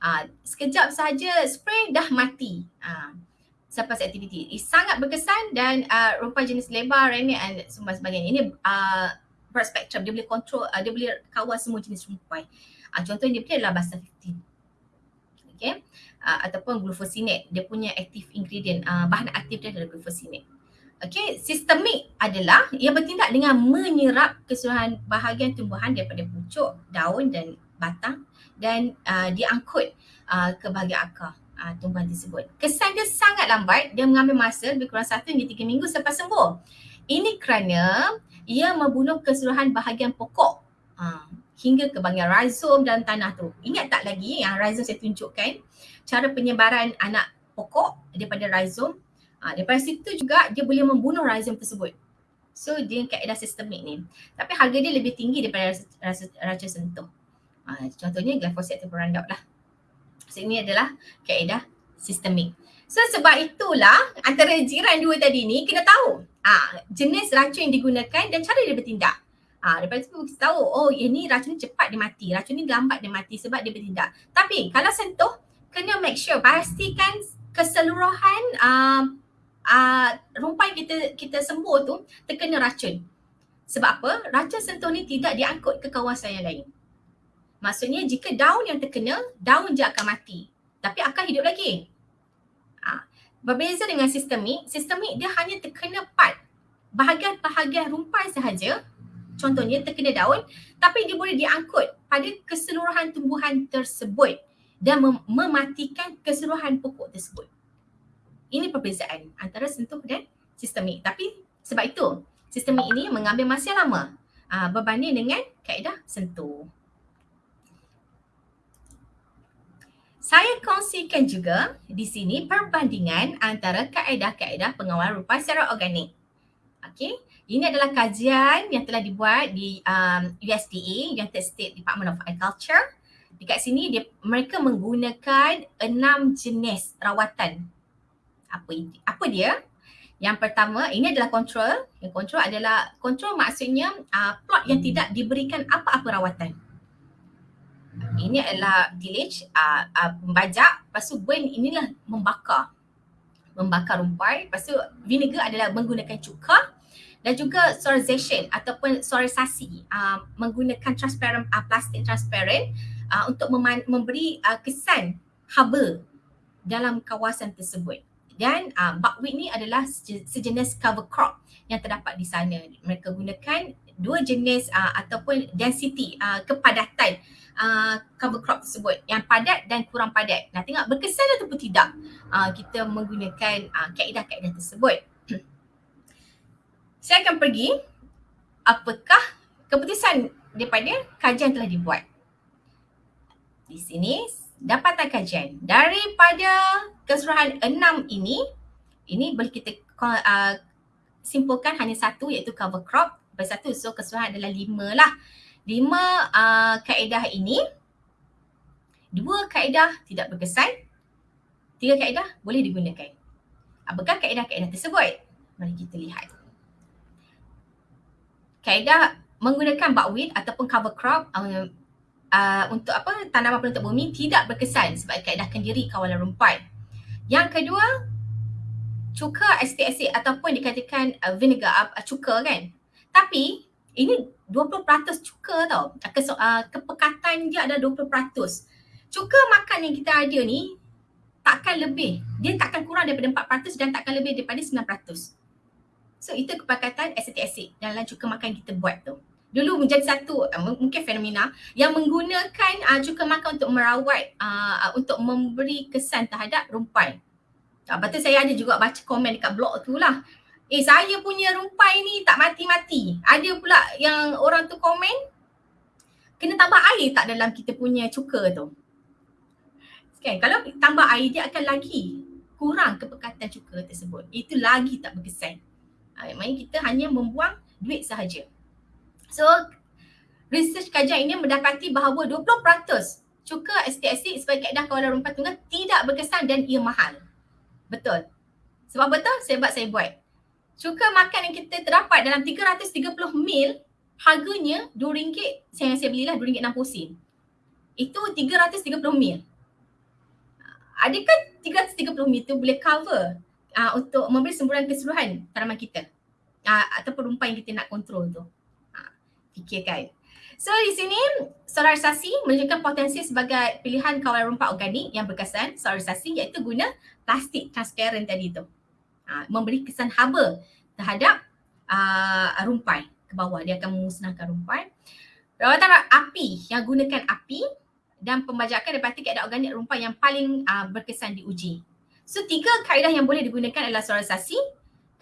Ah, sekejap sahaja spray dah mati. Aa, surplus activity. Ini sangat berkesan dan uh, rumpai jenis lebar, remit dan sebagainya. Ini uh, broad spectrum. Dia boleh control uh, dia boleh kawal semua jenis rumpai uh, contohnya dia punya adalah basta 15 okay? Uh, ataupun glufosinate. Dia punya active ingredient uh, bahan aktif dia adalah glufosinate. Okay? Sistemik adalah ia bertindak dengan menyerap keseluruhan bahagian tumbuhan daripada pucuk daun dan batang dan uh, diangkut uh, ke bahagian akar uh, tumbuhan tersebut. Kesan dia sangat lambat, dia mengambil masa lebih kurang 1 hingga 3 minggu selepas sembuh. Ini kerana ia membunuh keseluruhan bahagian pokok uh, hingga ke bahagian rhizome dan tanah tu. Ingat tak lagi yang rhizome saya tunjukkan cara penyebaran anak pokok daripada rhizome. Uh, daripada situ juga dia boleh membunuh rhizome tersebut. So dia kaedah sistemik ni. Tapi harga dia lebih tinggi daripada racun sentuh. Uh, contohnya glyphosate atau Roundup lah. Ini adalah kaedah sistemik. So sebab itulah antara jiran dua tadi ni kena tahu ah, jenis racun yang digunakan dan cara dia bertindak. Ha, daripada tu kita tahu, oh ini racun cepat dia mati, racun ni lambat dia mati sebab dia bertindak. Tapi kalau sentuh, kena make sure, pastikan keseluruhan uh, uh, rumpai kita kita sembuh tu terkena racun. Sebab apa? Racun sentuh ni tidak diangkut ke kawasan yang lain. Maksudnya jika daun yang terkena, daun je akan mati. Tapi akan hidup lagi. Ha. Berbeza dengan sistemik, sistemik dia hanya terkena part. Bahagian-bahagian rumpai sahaja contohnya terkena daun tapi dia boleh diangkut pada keseluruhan tumbuhan tersebut dan mem- mematikan keseluruhan pokok tersebut. Ini perbezaan antara sentuh dan sistemik. Tapi sebab itu sistemik ini mengambil masa lama aa, berbanding dengan kaedah sentuh. Saya kongsikan juga di sini perbandingan antara kaedah-kaedah pengawal rupa secara organik. Okey, ini adalah kajian yang telah dibuat di um, USDA, United States Department of Agriculture. Dekat sini dia mereka menggunakan enam jenis rawatan. Apa itu? Apa dia? Yang pertama, ini adalah kontrol. Yang kontrol adalah kontrol maksudnya uh, plot yang tidak diberikan apa-apa rawatan. Ini adalah tillage, uh, uh, membajak. Lepas tu burn inilah membakar. Membakar rumpai. Lepas tu vinegar adalah menggunakan cuka dan juga solarization ataupun solarisasi uh, menggunakan transparent uh, plastik transparent uh, untuk mem- memberi uh, kesan haba dalam kawasan tersebut. Dan uh, buckwheat ni adalah sejenis cover crop yang terdapat di sana. Mereka gunakan dua jenis uh, ataupun density uh, kepadatan uh, cover crop tersebut yang padat dan kurang padat. Nah tengok berkesan ataupun tidak uh, kita menggunakan uh, kaedah-kaedah tersebut saya akan pergi apakah keputusan daripada kajian telah dibuat. Di sini dapatan kajian daripada keseluruhan enam ini, ini boleh kita uh, simpulkan hanya satu iaitu cover crop. Lepas satu, so keseluruhan adalah lima lah. Lima uh, kaedah ini, dua kaedah tidak berkesan, tiga kaedah boleh digunakan. Apakah kaedah-kaedah tersebut? Mari kita lihat kaedah menggunakan buckwheat ataupun cover crop uh, uh, untuk apa tanaman penutup bumi tidak berkesan sebab kaedah kendiri kawalan rumpai. Yang kedua, cuka acetic acid ataupun dikatakan uh, vinegar uh, cuka kan. Tapi ini 20% cuka tau. Kes, uh, kepekatan dia ada 20%. Cuka makan yang kita ada ni takkan lebih. Dia takkan kurang daripada 4% dan takkan lebih daripada 9%. So itu kepakatan acetic acid dalam cuka makan kita buat tu. Dulu menjadi satu uh, mungkin fenomena yang menggunakan uh, cuka makan untuk merawat uh, untuk memberi kesan terhadap rumpai. Uh, lepas tu saya ada juga baca komen dekat blog tu lah. Eh saya punya rumpai ni tak mati-mati. Ada pula yang orang tu komen kena tambah air tak dalam kita punya cuka tu. Kan kalau tambah air dia akan lagi kurang kepekatan cuka tersebut. Itu lagi tak berkesan. Ha, maknanya kita hanya membuang duit sahaja. So, research kajian ini mendapati bahawa 20% cuka acid sebagai kaedah kawalan rumput tunggal tidak berkesan dan ia mahal. Betul. Sebab betul sebab saya buat. Cuka makan yang kita terdapat dalam 330 mil harganya RM2 saya saya belilah RM2.60 sen. Itu 330 mil. Adakah 330 mil tu boleh cover uh, untuk memberi semburan keseluruhan tanaman kita uh, ataupun rumpah yang kita nak kontrol tu. Uh, fikirkan. So di sini solarisasi menunjukkan potensi sebagai pilihan kawalan rumpah organik yang berkesan solarisasi iaitu guna plastik transparent tadi tu. Uh, memberi kesan haba terhadap uh, rumpai ke bawah dia akan memusnahkan rumpai. Rawatan api yang gunakan api dan pembajakan daripada kaedah organik rumpah yang paling uh, berkesan diuji. So tiga kaedah yang boleh digunakan adalah solarisasi,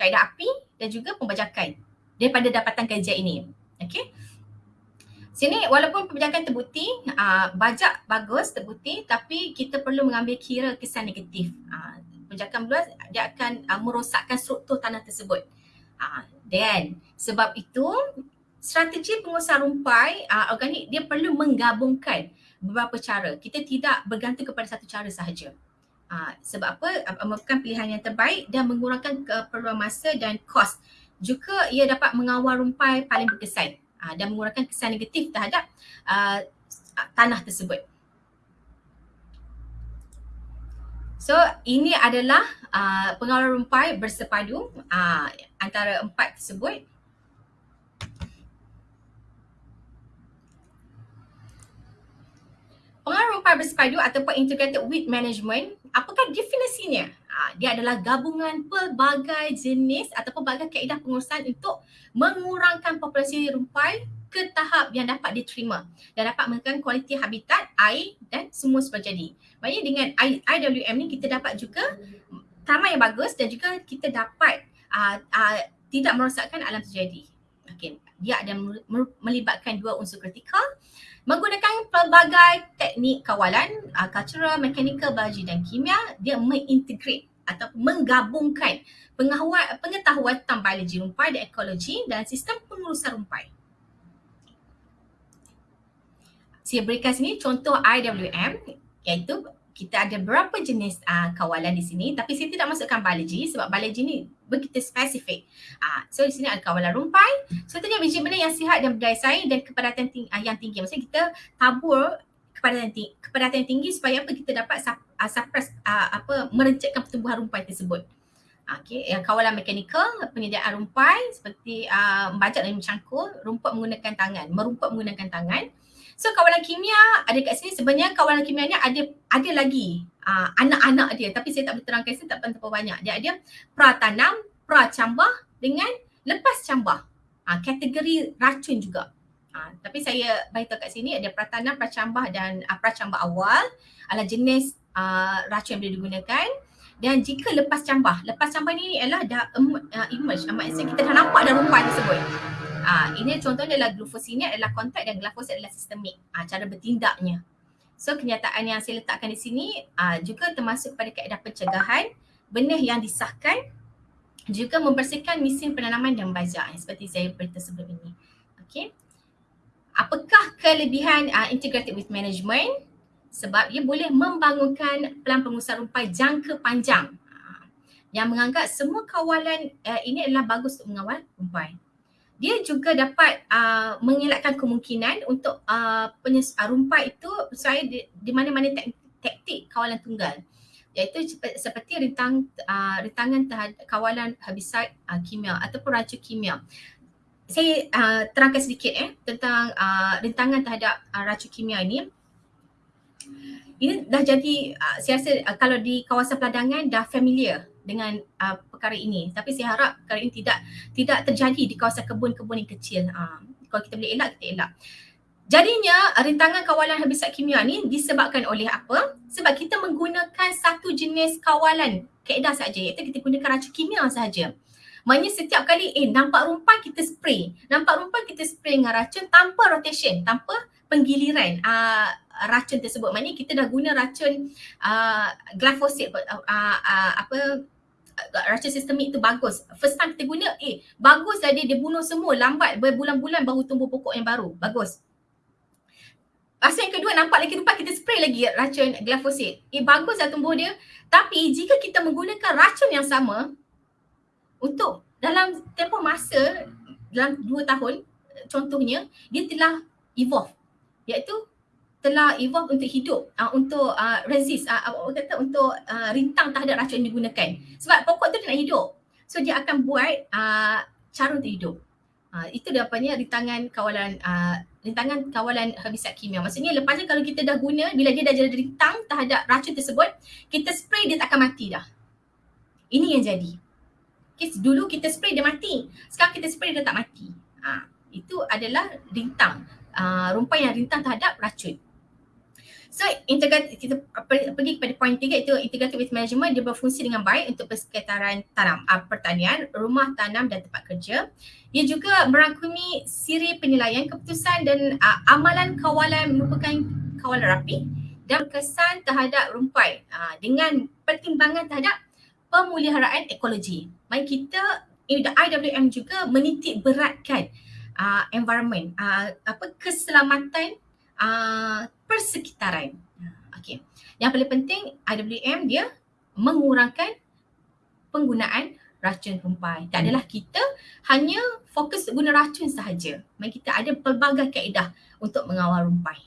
kaedah api dan juga pembajakan daripada dapatan kajian ini. Okay. Sini walaupun pembajakan terbukti, uh, bajak bagus terbukti tapi kita perlu mengambil kira kesan negatif. Uh, pembajakan luas dia akan uh, merosakkan struktur tanah tersebut. Dan sebab itu strategi pengusaha rumpai uh, organik dia perlu menggabungkan beberapa cara. Kita tidak bergantung kepada satu cara sahaja. Uh, sebab apa? Uh, merupakan pilihan yang terbaik dan mengurangkan keperluan masa dan kos. Juga ia dapat mengawal rumpai paling berkesan. uh, dan mengurangkan kesan negatif terhadap uh, tanah tersebut. So ini adalah uh, pengawalan rumpai bersepadu uh, antara empat tersebut. Pengawalan rumpai bersepadu ataupun integrated weed management, apakah definisinya? Uh, dia adalah gabungan pelbagai jenis ataupun pelbagai kaedah pengurusan untuk mengurangkan populasi rumpai ke tahap yang dapat diterima dan dapat mengurangkan kualiti habitat, air dan semua sebagainya. Maksudnya dengan IWM ni kita dapat juga taman yang bagus dan juga kita dapat uh, uh, tidak merosakkan alam terjadi. Okay. Dia ada melibatkan dua unsur kritikal menggunakan pelbagai teknik kawalan, uh, cultural, mechanical, biologi dan kimia, dia mengintegrate atau menggabungkan pengetahuan, tentang biologi rumpai dan ekologi dalam sistem pengurusan rumpai. Saya berikan sini contoh IWM iaitu kita ada berapa jenis uh, kawalan di sini tapi saya tidak masukkan biologi sebab biologi ni begitu spesifik. Uh, so di sini ada kawalan rumpai. Tadi biji benda yang sihat dan berdaya saing dan kepadatan ting- uh, yang tinggi. Maksudnya kita tabur kepadatan tinggi, kepadatan tinggi supaya apa kita dapat uh, suppress uh, apa merencetkan pertumbuhan rumpai tersebut. Okay, yang kawalan mekanikal, penyediaan rumpai seperti uh, membajak dan mencangkul, rumput menggunakan tangan, merumput menggunakan tangan. So kawalan kimia ada kat sini sebenarnya kawalan kimia ni ada ada lagi uh, anak-anak dia tapi saya tak boleh terangkan sini tak terlalu banyak. Dia ada pratanam, pracambah dengan lepas cambah. Uh, kategori racun juga. Uh, tapi saya beritahu kat sini ada pratanam, pracambah dan uh, pracambah awal adalah jenis uh, racun yang boleh digunakan. Dan jika lepas cambah, lepas cambah ni adalah dah um, uh, emerge. Uh, maksudnya kita dah nampak dah rumpai tersebut. Ah, ini contohnya adalah glufosine adalah kontak dan glufosine adalah sistemik. Ah, cara bertindaknya. So kenyataan yang saya letakkan di sini ah, juga termasuk pada kaedah pencegahan benih yang disahkan juga membersihkan mesin penanaman dan bazar seperti saya beritahu sebelum ini. Okay. Apakah kelebihan uh, integrated with management? Sebab ia boleh membangunkan pelan pengusaha rumpai jangka panjang uh, yang menganggap semua kawalan uh, ini adalah bagus untuk mengawal rumpai dia juga dapat uh, mengelakkan kemungkinan untuk uh, penyes- uh, rumpai itu saya di, di mana-mana tek- taktik kawalan tunggal iaitu seperti rintang uh, rintangan terhadap kawalan herbicide uh, kimia ataupun racun kimia. Saya uh, terangkan sedikit eh tentang uh, rintangan terhadap uh, racun kimia ini. Ini dah jadi uh, saya rasa uh, kalau di kawasan peladangan dah familiar dengan uh, perkara ini. Tapi saya harap perkara ini tidak tidak terjadi di kawasan kebun-kebun yang kecil. Uh, kalau kita boleh elak kita elak. Jadinya rintangan kawalan herbicide kimia ni disebabkan oleh apa? Sebab kita menggunakan satu jenis kawalan kaedah saja iaitu kita gunakan racun kimia saja Maknanya setiap kali eh nampak rumpai kita spray. Nampak rumpai kita spray dengan racun tanpa rotation, tanpa penggiliran. Uh, racun tersebut. Maknanya kita dah guna racun uh, glyphosate uh, uh, uh, apa racun sistemik tu bagus. First time kita guna, eh bagus dah dia, dia bunuh semua lambat berbulan-bulan baru tumbuh pokok yang baru. Bagus. Masa yang kedua nampak lagi tempat kita spray lagi racun glyphosate. Eh bagus dah tumbuh dia. Tapi jika kita menggunakan racun yang sama untuk dalam tempoh masa dalam dua tahun contohnya dia telah evolve iaitu telah evolve untuk hidup uh, untuk uh, resist uh, apa kata untuk uh, rintang terhadap racun yang digunakan. Sebab pokok tu nak hidup. So dia akan buat uh, cara untuk hidup. Uh, itu dia apanya rintangan kawalan uh, rintangan kawalan herbicide kimia. Maksudnya lepasnya kalau kita dah guna bila dia dah jadi rintang terhadap racun tersebut kita spray dia tak akan mati dah. Ini yang jadi. Okay, dulu kita spray dia mati. Sekarang kita spray dia tak mati. Uh, itu adalah rintang. Uh, rumpai yang rintang terhadap racun So integrated kita pergi kepada poin tiga itu integrated with management dia berfungsi dengan baik untuk persekitaran tanam, uh, pertanian, rumah tanam dan tempat kerja. Ia juga merangkumi siri penilaian keputusan dan uh, amalan kawalan merupakan kawalan rapi dan kesan terhadap rumpai uh, dengan pertimbangan terhadap pemuliharaan ekologi. Mari kita IWM juga menitik beratkan uh, environment, uh, apa keselamatan uh, persekitaran. Okey. Yang paling penting IWM dia mengurangkan penggunaan racun rumpai. Tak adalah kita hanya fokus guna racun sahaja. Mari kita ada pelbagai kaedah untuk mengawal rumpai.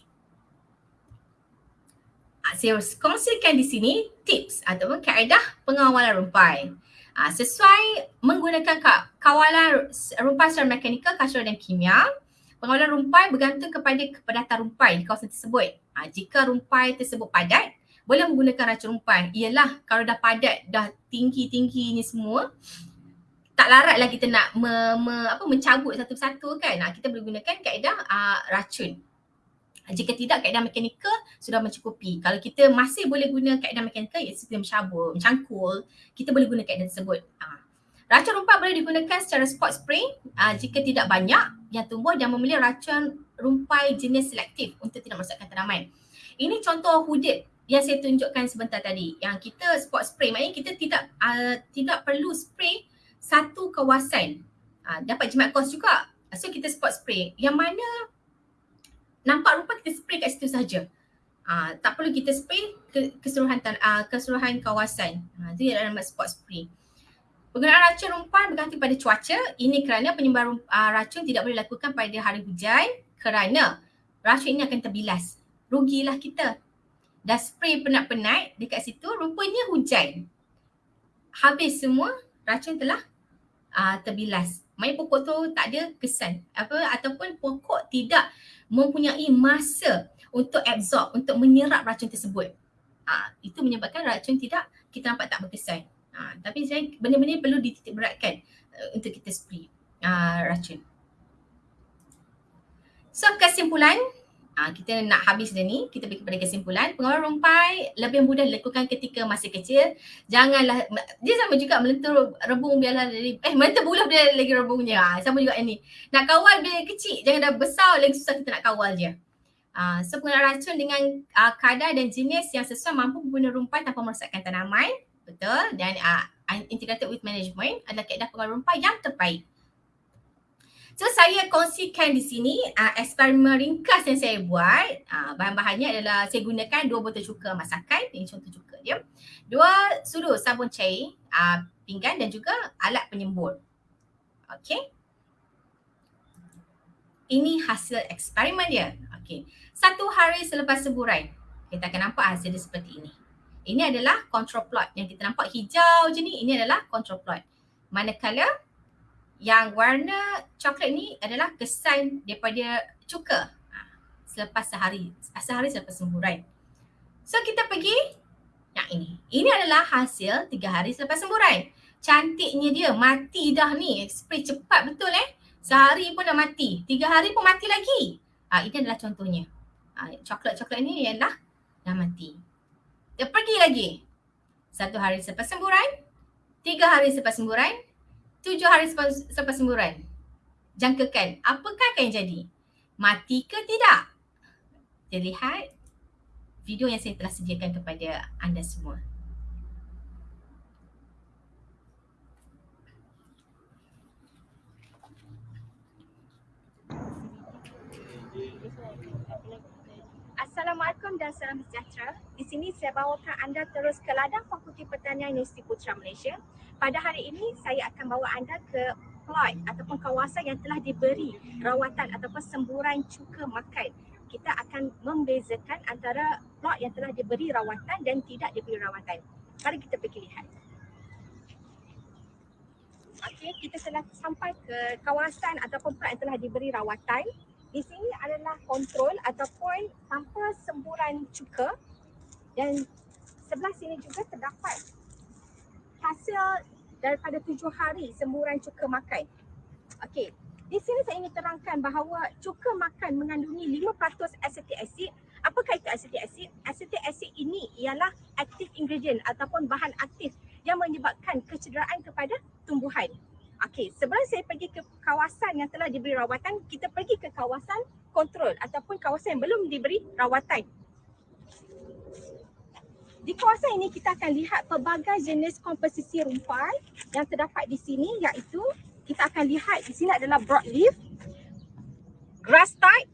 Ah, saya kongsikan di sini tips ataupun kaedah pengawalan rumpai. Uh, sesuai menggunakan kawalan rumpai secara mekanikal, kasual dan kimia, pengawalan rumpai bergantung kepada kepadatan rumpai di kawasan tersebut. Uh, jika rumpai tersebut padat, boleh menggunakan racun rumpai. Ialah kalau dah padat, dah tinggi-tinggi ni semua, tak laratlah kita nak me, me, apa, mencabut satu-satu kan. Nah, kita boleh gunakan kaedah uh, racun. Jika tidak kaedah mekanikal sudah mencukupi. Kalau kita masih boleh guna kaedah mekanikal iaitu kita mencabut, mencangkul, kita boleh guna kaedah tersebut. Uh. Racun rumpai boleh digunakan secara spot spray uh, jika tidak banyak. Yang tumbuh dan memilih racun rumpai jenis selektif untuk tidak merosakkan tanaman. Ini contoh hudip yang saya tunjukkan sebentar tadi. Yang kita spot spray maknanya kita tidak uh, tidak perlu spray satu kawasan. Uh, dapat jimat kos juga. So kita spot spray. Yang mana nampak rupa kita spray kat situ saja uh, tak perlu kita spray ke, keseluruhan uh, keseluruhan kawasan. Uh, itu yang nama spot spray Penggunaan racun rumpan bergantung pada cuaca. Ini kerana penyebar uh, racun tidak boleh dilakukan pada hari hujan kerana racun ini akan terbilas. Rugilah kita dah spray penat-penat dekat situ rupanya hujan. Habis semua racun telah uh, terbilas. Main pokok tu tak ada kesan apa ataupun pokok tidak mempunyai masa untuk absorb untuk menyerap racun tersebut. Uh, itu menyebabkan racun tidak kita nampak tak berkesan. Uh, tapi saya benda-benda perlu dititik beratkan uh, untuk kita spray uh, racun. So kesimpulan uh, kita nak habis dah ni, kita pergi kepada kesimpulan. Pengawalan rumpai lebih mudah dilakukan ketika masih kecil. Janganlah, dia sama juga melentur rebung biarlah dari, eh melentur buluh dia lagi rebungnya. Uh, sama juga ini. Nak kawal bila kecil, jangan dah besar lagi susah kita nak kawal je. Uh, so penggunaan racun dengan uh, kadar dan jenis yang sesuai mampu membunuh rumpai tanpa merosakkan tanaman. Betul. Dan uh, integrated with management adalah kaedah rumpai yang terbaik. So saya kongsikan di sini uh, eksperimen ringkas yang saya buat. Uh, bahan-bahannya adalah saya gunakan dua botol cuka masakan. Ini contoh cuka dia. Dua sudu sabun cair, uh, pinggan dan juga alat penyembur. Okay. Ini hasil eksperimen dia. Okay. Satu hari selepas seburai, kita akan nampak hasil dia seperti ini. Ini adalah control plot. Yang kita nampak hijau je ni, ini adalah control plot. Manakala yang warna coklat ni adalah kesan daripada cuka ha, selepas sehari, sehari selepas semburan. So kita pergi yang ini. Ini adalah hasil tiga hari selepas semburan. Cantiknya dia, mati dah ni. Spray cepat betul eh. Sehari pun dah mati. Tiga hari pun mati lagi. Ha, ini adalah contohnya. Ha, coklat-coklat ni ialah dah mati. Dia pergi lagi. Satu hari selepas semburan. Tiga hari selepas semburan tujuh hari selepas, semburan. Jangkakan, apakah akan jadi? Mati ke tidak? Kita lihat video yang saya telah sediakan kepada anda semua. Assalamualaikum dan salam sejahtera. Di sini saya bawakan anda terus ke ladang Fakulti Pertanian Universiti Putra Malaysia pada hari ini saya akan bawa anda ke plot ataupun kawasan yang telah diberi rawatan ataupun semburan cuka makan. Kita akan membezakan antara plot yang telah diberi rawatan dan tidak diberi rawatan. Mari kita pergi lihat. Okey, kita telah sampai ke kawasan ataupun plot yang telah diberi rawatan. Di sini adalah kontrol ataupun tanpa semburan cuka dan sebelah sini juga terdapat hasil daripada tujuh hari semburan cuka makan. Okey, di sini saya ingin terangkan bahawa cuka makan mengandungi 5% acetic acid. Apakah itu acetic acid? Acetic acid ini ialah active ingredient ataupun bahan aktif yang menyebabkan kecederaan kepada tumbuhan. Okey, sebelum saya pergi ke kawasan yang telah diberi rawatan, kita pergi ke kawasan kontrol ataupun kawasan yang belum diberi rawatan. Di kawasan ini kita akan lihat pelbagai jenis komposisi rumpai yang terdapat di sini iaitu kita akan lihat di sini adalah broadleaf, grass type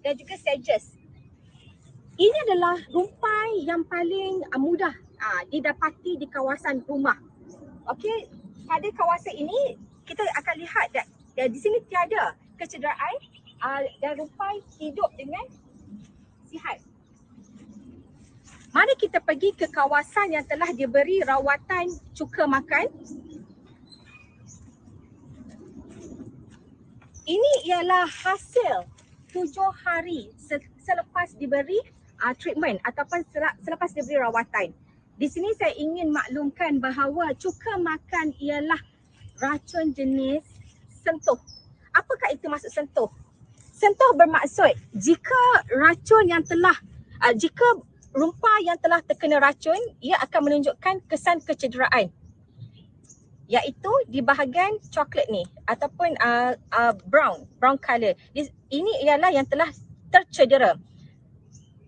dan juga sedges. Ini adalah rumpai yang paling uh, mudah uh, didapati di kawasan rumah. Okey, pada kawasan ini kita akan lihat that, that di sini tiada kecederaan uh, dan rumpai hidup dengan sihat. Mari kita pergi ke kawasan yang telah diberi rawatan cuka makan. Ini ialah hasil tujuh hari selepas diberi uh, treatment ataupun selepas diberi rawatan. Di sini saya ingin maklumkan bahawa cuka makan ialah racun jenis sentuh. Apakah itu maksud sentuh? Sentuh bermaksud jika racun yang telah, uh, jika rumpah yang telah terkena racun, ia akan menunjukkan kesan kecederaan. Iaitu di bahagian coklat ni ataupun uh, uh, brown, brown color. Ini ialah yang telah tercedera.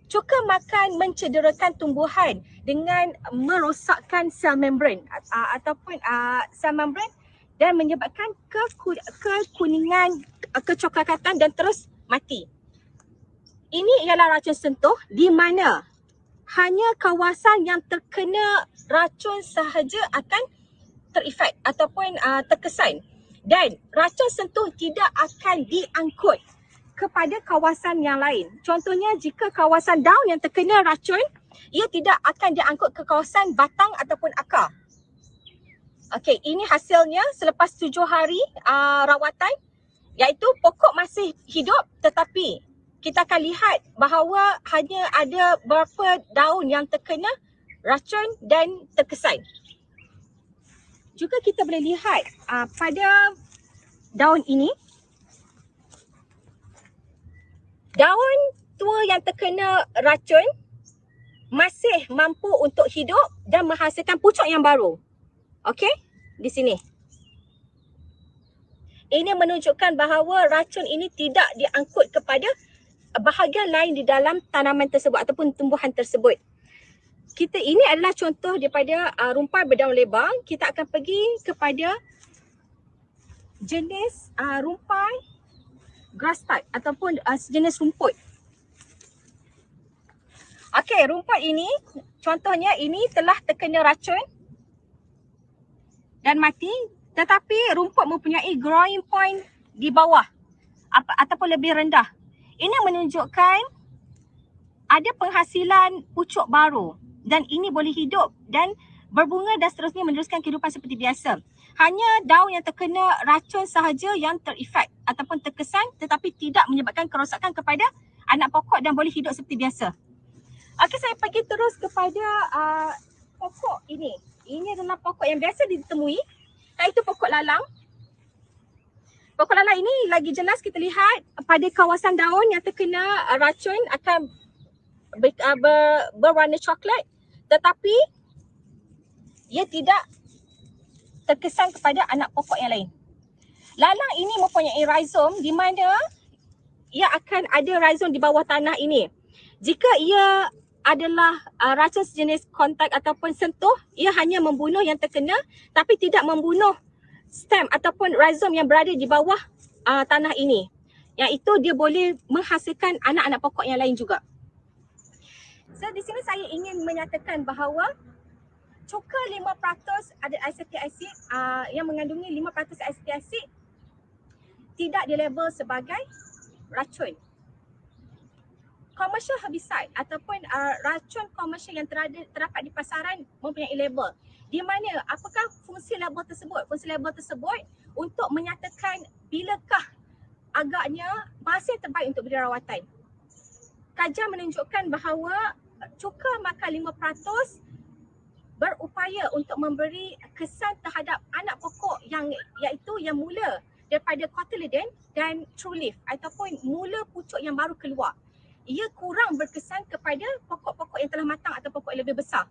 Cuka makan mencederakan tumbuhan dengan merosakkan sel membran uh, ataupun uh, sel membran dan menyebabkan kekuningan, kecoklatan dan terus mati. Ini ialah racun sentuh di mana hanya kawasan yang terkena racun sahaja akan terefek ataupun uh, terkesan dan racun sentuh tidak akan diangkut kepada kawasan yang lain. Contohnya jika kawasan daun yang terkena racun, ia tidak akan diangkut ke kawasan batang ataupun akar. Okey, ini hasilnya selepas tujuh hari uh, rawatan iaitu pokok masih hidup tetapi kita akan lihat bahawa hanya ada beberapa daun yang terkena racun dan terkesan. Juga kita boleh lihat uh, pada daun ini daun tua yang terkena racun masih mampu untuk hidup dan menghasilkan pucuk yang baru. Okey, di sini. Ini menunjukkan bahawa racun ini tidak diangkut kepada bahagian lain di dalam tanaman tersebut ataupun tumbuhan tersebut. Kita ini adalah contoh daripada uh, rumpai berdaun lebar. Kita akan pergi kepada jenis uh, rumpai grass type ataupun uh, sejenis rumput. Okey, rumput ini contohnya ini telah terkena racun dan mati tetapi rumput mempunyai growing point di bawah apa, ataupun lebih rendah. Ini menunjukkan ada penghasilan pucuk baru dan ini boleh hidup dan berbunga dan seterusnya meneruskan kehidupan seperti biasa. Hanya daun yang terkena racun sahaja yang terefek ataupun terkesan tetapi tidak menyebabkan kerosakan kepada anak pokok dan boleh hidup seperti biasa. Okey, saya pergi terus kepada uh, pokok ini. Ini adalah pokok yang biasa ditemui iaitu pokok lalang. Pokok lalang ini lagi jelas kita lihat pada kawasan daun yang terkena racun akan ber, uh, ber, berwarna coklat tetapi ia tidak terkesan kepada anak pokok yang lain. Lalang ini mempunyai rhizome di mana ia akan ada rhizome di bawah tanah ini. Jika ia adalah uh, racun sejenis kontak ataupun sentuh, ia hanya membunuh yang terkena tapi tidak membunuh stem ataupun rhizome yang berada di bawah uh, tanah ini. Yang itu dia boleh menghasilkan anak-anak pokok yang lain juga. So di sini saya ingin menyatakan bahawa cuka 5% ada acetic acid uh, yang mengandungi 5% acetic acid tidak dilabel sebagai racun commercial herbicide ataupun uh, racun komersial yang terada, terdapat di pasaran mempunyai label. Di mana apakah fungsi label tersebut? Fungsi label tersebut untuk menyatakan bilakah agaknya yang terbaik untuk beri rawatan. Kajian menunjukkan bahawa cuka makan 5% berupaya untuk memberi kesan terhadap anak pokok yang iaitu yang mula daripada cotyledon dan true leaf ataupun mula pucuk yang baru keluar ia kurang berkesan kepada pokok-pokok yang telah matang atau pokok yang lebih besar.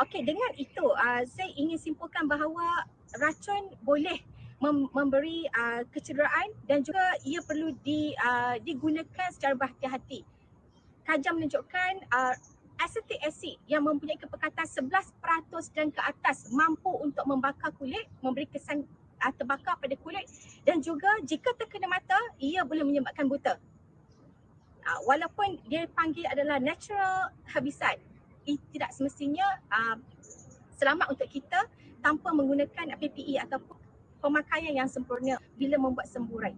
Okey, dengan itu uh, saya ingin simpulkan bahawa racun boleh mem- memberi uh, kecederaan dan juga ia perlu di, uh, digunakan secara berhati-hati. Kajian menunjukkan uh, acetic acid yang mempunyai kepekatan 11% dan ke atas mampu untuk membakar kulit, memberi kesan uh, terbakar pada kulit dan juga jika terkena mata, ia boleh menyebabkan buta uh, walaupun dia panggil adalah natural herbicide tidak semestinya uh, selamat untuk kita tanpa menggunakan PPE ataupun pemakaian yang sempurna bila membuat semburan.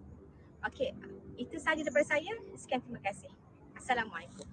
Okey, itu sahaja daripada saya. Sekian terima kasih. Assalamualaikum.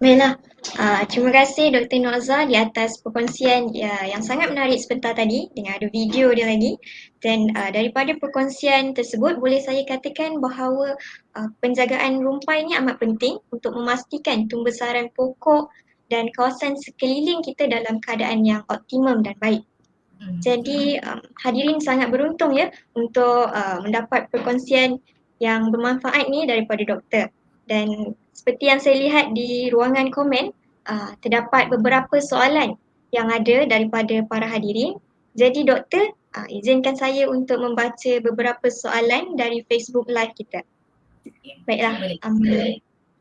Baiklah, uh, terima kasih Dr. Noza di atas perkongsian ya, yang sangat menarik sebentar tadi dengan ada video dia lagi dan uh, daripada perkongsian tersebut boleh saya katakan bahawa uh, penjagaan rumpai ini amat penting untuk memastikan tumbesaran pokok dan kawasan sekeliling kita dalam keadaan yang optimum dan baik. Hmm. Jadi um, hadirin sangat beruntung ya untuk uh, mendapat perkongsian yang bermanfaat ni daripada doktor dan seperti yang saya lihat di ruangan komen uh, terdapat beberapa soalan yang ada daripada para hadirin. Jadi doktor uh, izinkan saya untuk membaca beberapa soalan dari Facebook live kita. Baiklah. Um,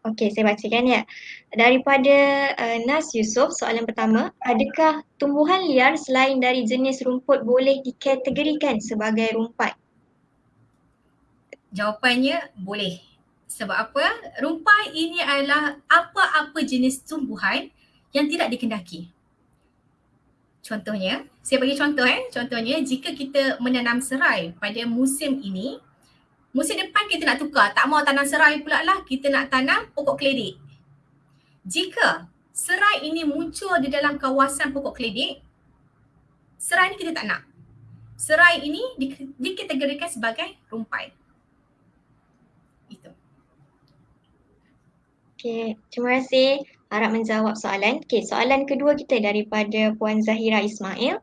Okey, saya bacakan ya. Daripada uh, Nas Yusof, soalan pertama, adakah tumbuhan liar selain dari jenis rumput boleh dikategorikan sebagai rumpat? Jawapannya boleh. Sebab apa? Rumpai ini adalah apa-apa jenis tumbuhan yang tidak dikendaki. Contohnya, saya bagi contoh eh. Contohnya, jika kita menanam serai pada musim ini, musim depan kita nak tukar. Tak mau tanam serai pula lah, kita nak tanam pokok keledik. Jika serai ini muncul di dalam kawasan pokok keledik, serai ini kita tak nak. Serai ini dikategorikan sebagai rumpai. Okay, terima kasih harap menjawab soalan. Okay, soalan kedua kita daripada Puan Zahira Ismail.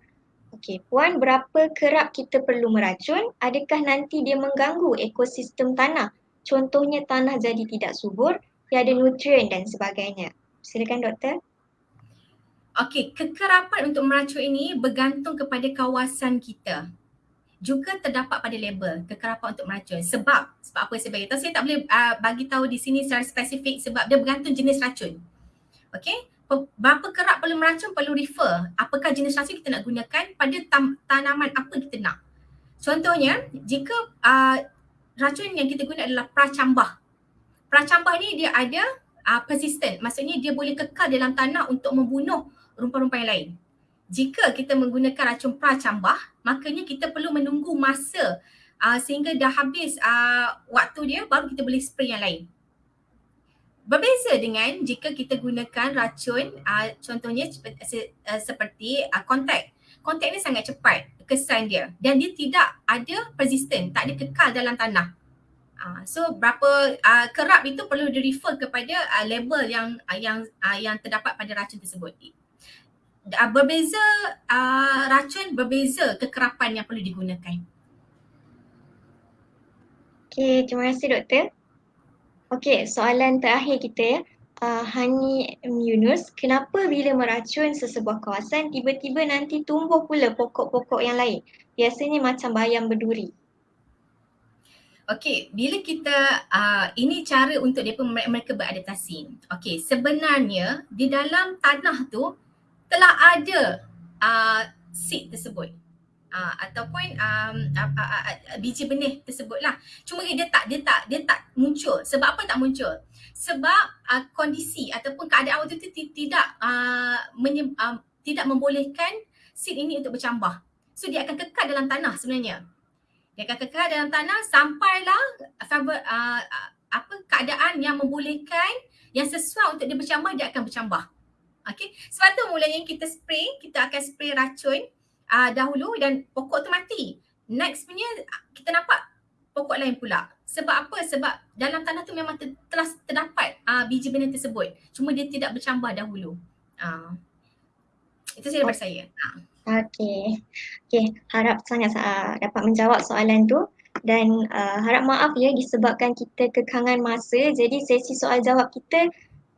Okay, Puan berapa kerap kita perlu meracun? Adakah nanti dia mengganggu ekosistem tanah? Contohnya tanah jadi tidak subur, tiada nutrien dan sebagainya. Silakan doktor. Okey, kekerapan untuk meracun ini bergantung kepada kawasan kita juga terdapat pada label kekerapan untuk meracun. Sebab, sebab apa saya bagi tahu? Saya tak boleh uh, bagi tahu di sini secara spesifik sebab dia bergantung jenis racun. Okey, berapa kerap perlu meracun perlu refer apakah jenis racun kita nak gunakan pada tam- tanaman apa kita nak. Contohnya, jika uh, racun yang kita guna adalah pracambah. Pracambah ni dia ada uh, persistent, maksudnya dia boleh kekal dalam tanah untuk membunuh rumput-rumput yang lain jika kita menggunakan racun pracambah, makanya kita perlu menunggu masa uh, sehingga dah habis uh, waktu dia baru kita boleh spray yang lain. Berbeza dengan jika kita gunakan racun uh, contohnya uh, seperti uh, kontak. Kontak ni sangat cepat kesan dia dan dia tidak ada persistent, tak ada kekal dalam tanah. Uh, so berapa uh, kerap itu perlu di refer kepada uh, label yang uh, yang uh, yang terdapat pada racun tersebut uh, berbeza uh, racun berbeza kekerapan yang perlu digunakan. Okey, terima kasih doktor. Okey, soalan terakhir kita ya. Uh, Hani Yunus, kenapa bila meracun sesebuah kawasan tiba-tiba nanti tumbuh pula pokok-pokok yang lain? Biasanya macam bayam berduri. Okey, bila kita uh, ini cara untuk mereka, mereka beradaptasi. Okey, sebenarnya di dalam tanah tu telah ada uh, seed tersebut. Uh, ataupun um, uh, uh, uh, biji benih tersebutlah. Cuma dia tak dia tak dia tak muncul. Sebab apa tak muncul? Sebab uh, kondisi ataupun keadaan waktu itu tidak uh, menye- uh, tidak membolehkan seed ini untuk bercambah. So dia akan kekal dalam tanah sebenarnya. Dia akan kekal dalam tanah sampailah uh, apa keadaan yang membolehkan yang sesuai untuk dia bercambah dia akan bercambah Okay. Sebab tu mulanya kita spray, kita akan spray racun uh, dahulu dan pokok tu mati. Next punya kita nampak pokok lain pula. Sebab apa? Sebab dalam tanah tu memang ter- telah terdapat uh, biji benih tersebut. Cuma dia tidak bercambah dahulu. Uh, itu saja daripada saya. Okey. Okey, harap sangat uh, dapat menjawab soalan tu dan uh, harap maaf ya disebabkan kita kekangan masa jadi sesi soal jawab kita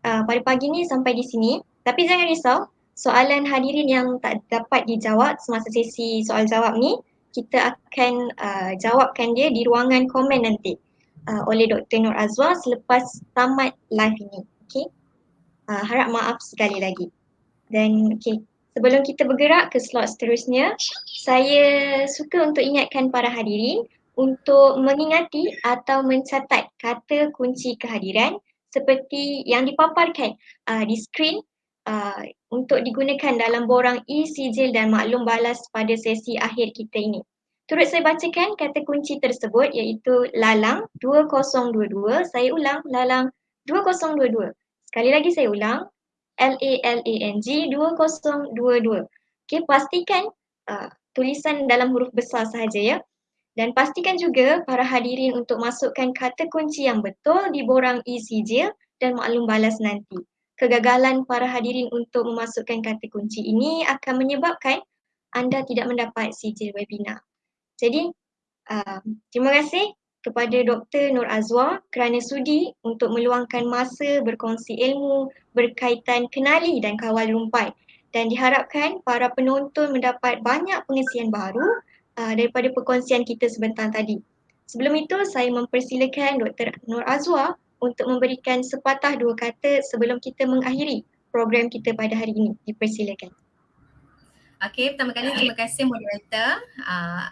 uh, pada pagi ni sampai di sini. Tapi jangan risau, soalan hadirin yang tak dapat dijawab semasa sesi soal jawab ni, kita akan uh, jawabkan dia di ruangan komen nanti uh, oleh Dr. Nur Azwa selepas tamat live ini. Okay? Uh, harap maaf sekali lagi. Dan okay, sebelum kita bergerak ke slot seterusnya, saya suka untuk ingatkan para hadirin untuk mengingati atau mencatat kata kunci kehadiran seperti yang dipaparkan uh, di skrin uh, untuk digunakan dalam borang e-sijil dan maklum balas pada sesi akhir kita ini. Turut saya bacakan kata kunci tersebut iaitu lalang 2022. Saya ulang lalang 2022. Sekali lagi saya ulang L-A-L-A-N-G 2022. Okey, pastikan uh, tulisan dalam huruf besar sahaja ya. Dan pastikan juga para hadirin untuk masukkan kata kunci yang betul di borang e-sijil dan maklum balas nanti. Kegagalan para hadirin untuk memasukkan kata kunci ini akan menyebabkan anda tidak mendapat sijil webinar. Jadi, uh, terima kasih kepada Dr. Nur Azwa kerana sudi untuk meluangkan masa berkongsi ilmu berkaitan kenali dan kawal rumpai dan diharapkan para penonton mendapat banyak pengisian baru uh, daripada perkongsian kita sebentar tadi. Sebelum itu saya mempersilakan Dr. Nur Azwa untuk memberikan sepatah dua kata sebelum kita mengakhiri program kita pada hari ini. Dipersilakan. Okey, pertama kali terima kasih moderator uh,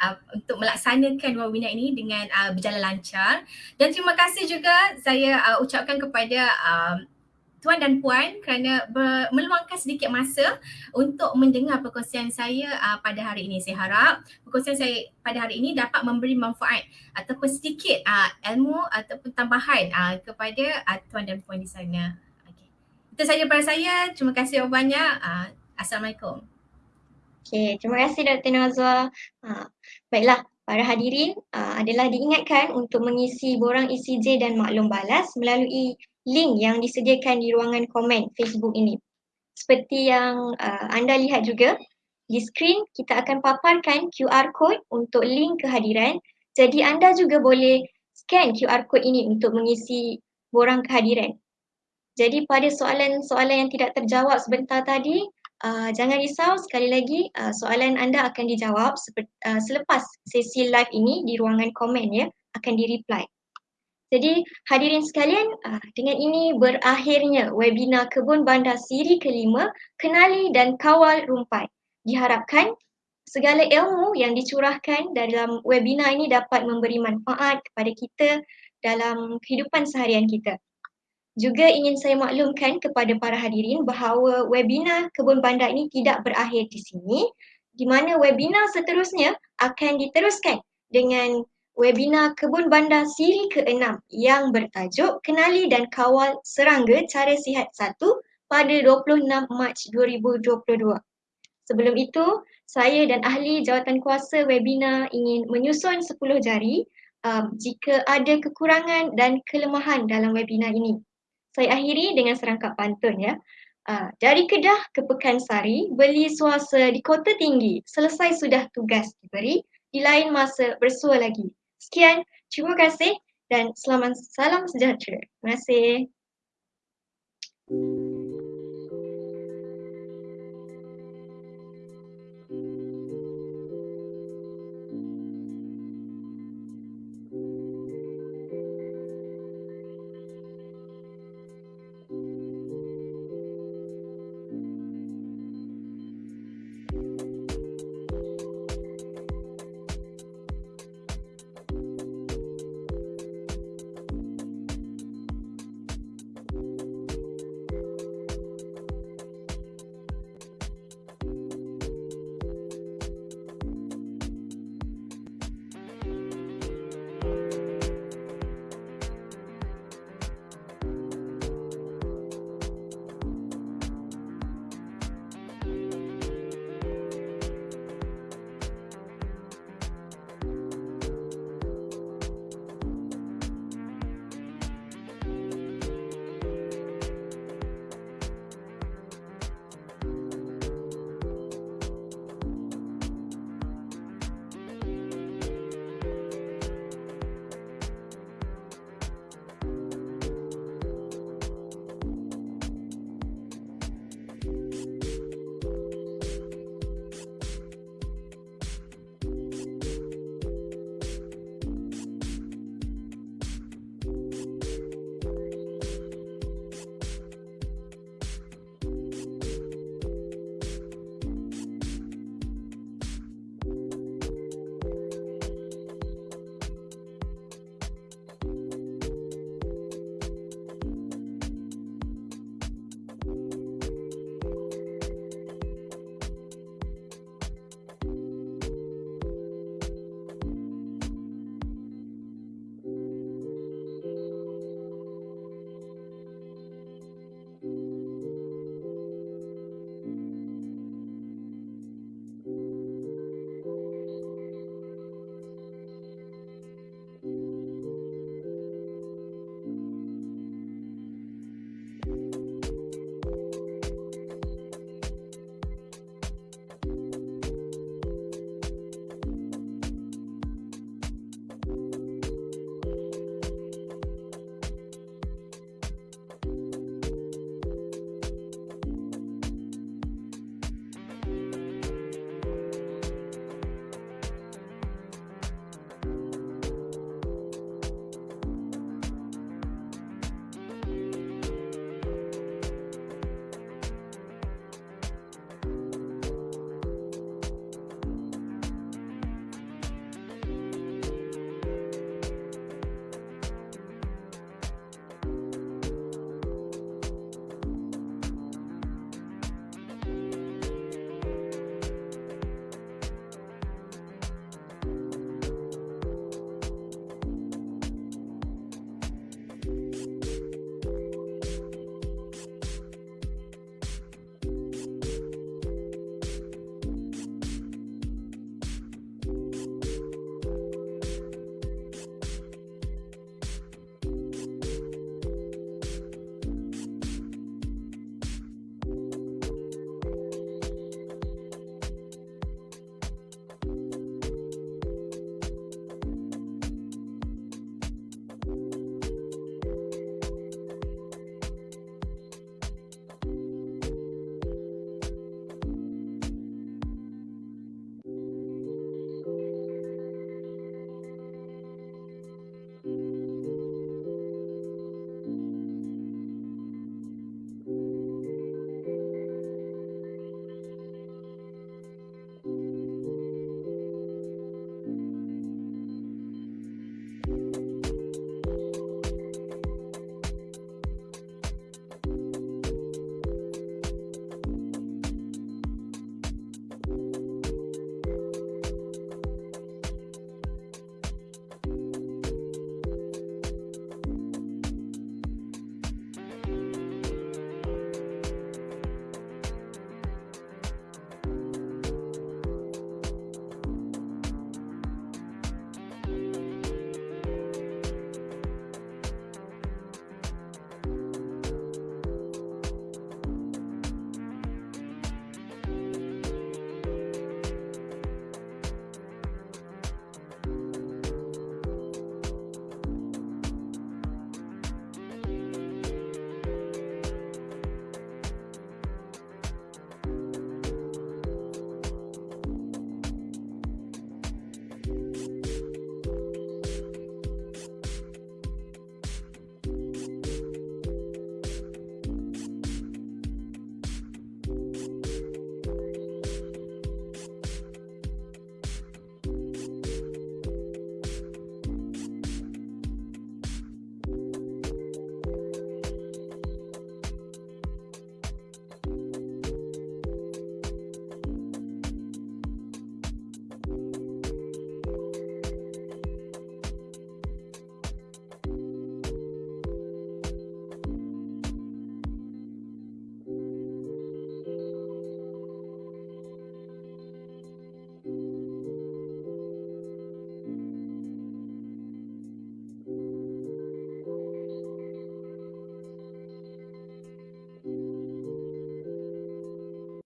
uh, untuk melaksanakan webinar ini dengan uh, berjalan lancar dan terima kasih juga saya uh, ucapkan kepada uh, tuan dan puan kerana ber, meluangkan sedikit masa untuk mendengar perkongsian saya uh, pada hari ini. Saya harap perkongsian saya pada hari ini dapat memberi manfaat ataupun sedikit uh, ilmu ataupun tambahan uh, kepada uh, tuan dan puan di sana. Okay. Itu saja daripada saya. Terima kasih banyak. Uh, Assalamualaikum. Okay, terima kasih Dr. Nazwa. Uh, baiklah, para hadirin uh, adalah diingatkan untuk mengisi borang ECJ dan maklum balas melalui link yang disediakan di ruangan komen Facebook ini. Seperti yang uh, anda lihat juga, di skrin kita akan paparkan QR code untuk link kehadiran. Jadi anda juga boleh scan QR code ini untuk mengisi borang kehadiran. Jadi pada soalan-soalan yang tidak terjawab sebentar tadi, uh, jangan risau sekali lagi uh, soalan anda akan dijawab seperti, uh, selepas sesi live ini di ruangan komen ya, akan di-reply. Jadi hadirin sekalian, ah, dengan ini berakhirnya webinar Kebun Bandar siri kelima, Kenali dan Kawal Rumpai. Diharapkan segala ilmu yang dicurahkan dalam webinar ini dapat memberi manfaat kepada kita dalam kehidupan seharian kita. Juga ingin saya maklumkan kepada para hadirin bahawa webinar Kebun Bandar ini tidak berakhir di sini di mana webinar seterusnya akan diteruskan dengan webinar Kebun Bandar siri ke-6 yang bertajuk Kenali dan Kawal Serangga Cara Sihat 1 pada 26 Mac 2022. Sebelum itu, saya dan ahli jawatan kuasa webinar ingin menyusun 10 jari um, jika ada kekurangan dan kelemahan dalam webinar ini. Saya akhiri dengan serangkap pantun ya. Uh, dari Kedah ke Pekansari, beli suasa di Kota Tinggi, selesai sudah tugas diberi, di lain masa bersua lagi. Sekian, terima kasih dan selamat salam sejahtera. Terima kasih.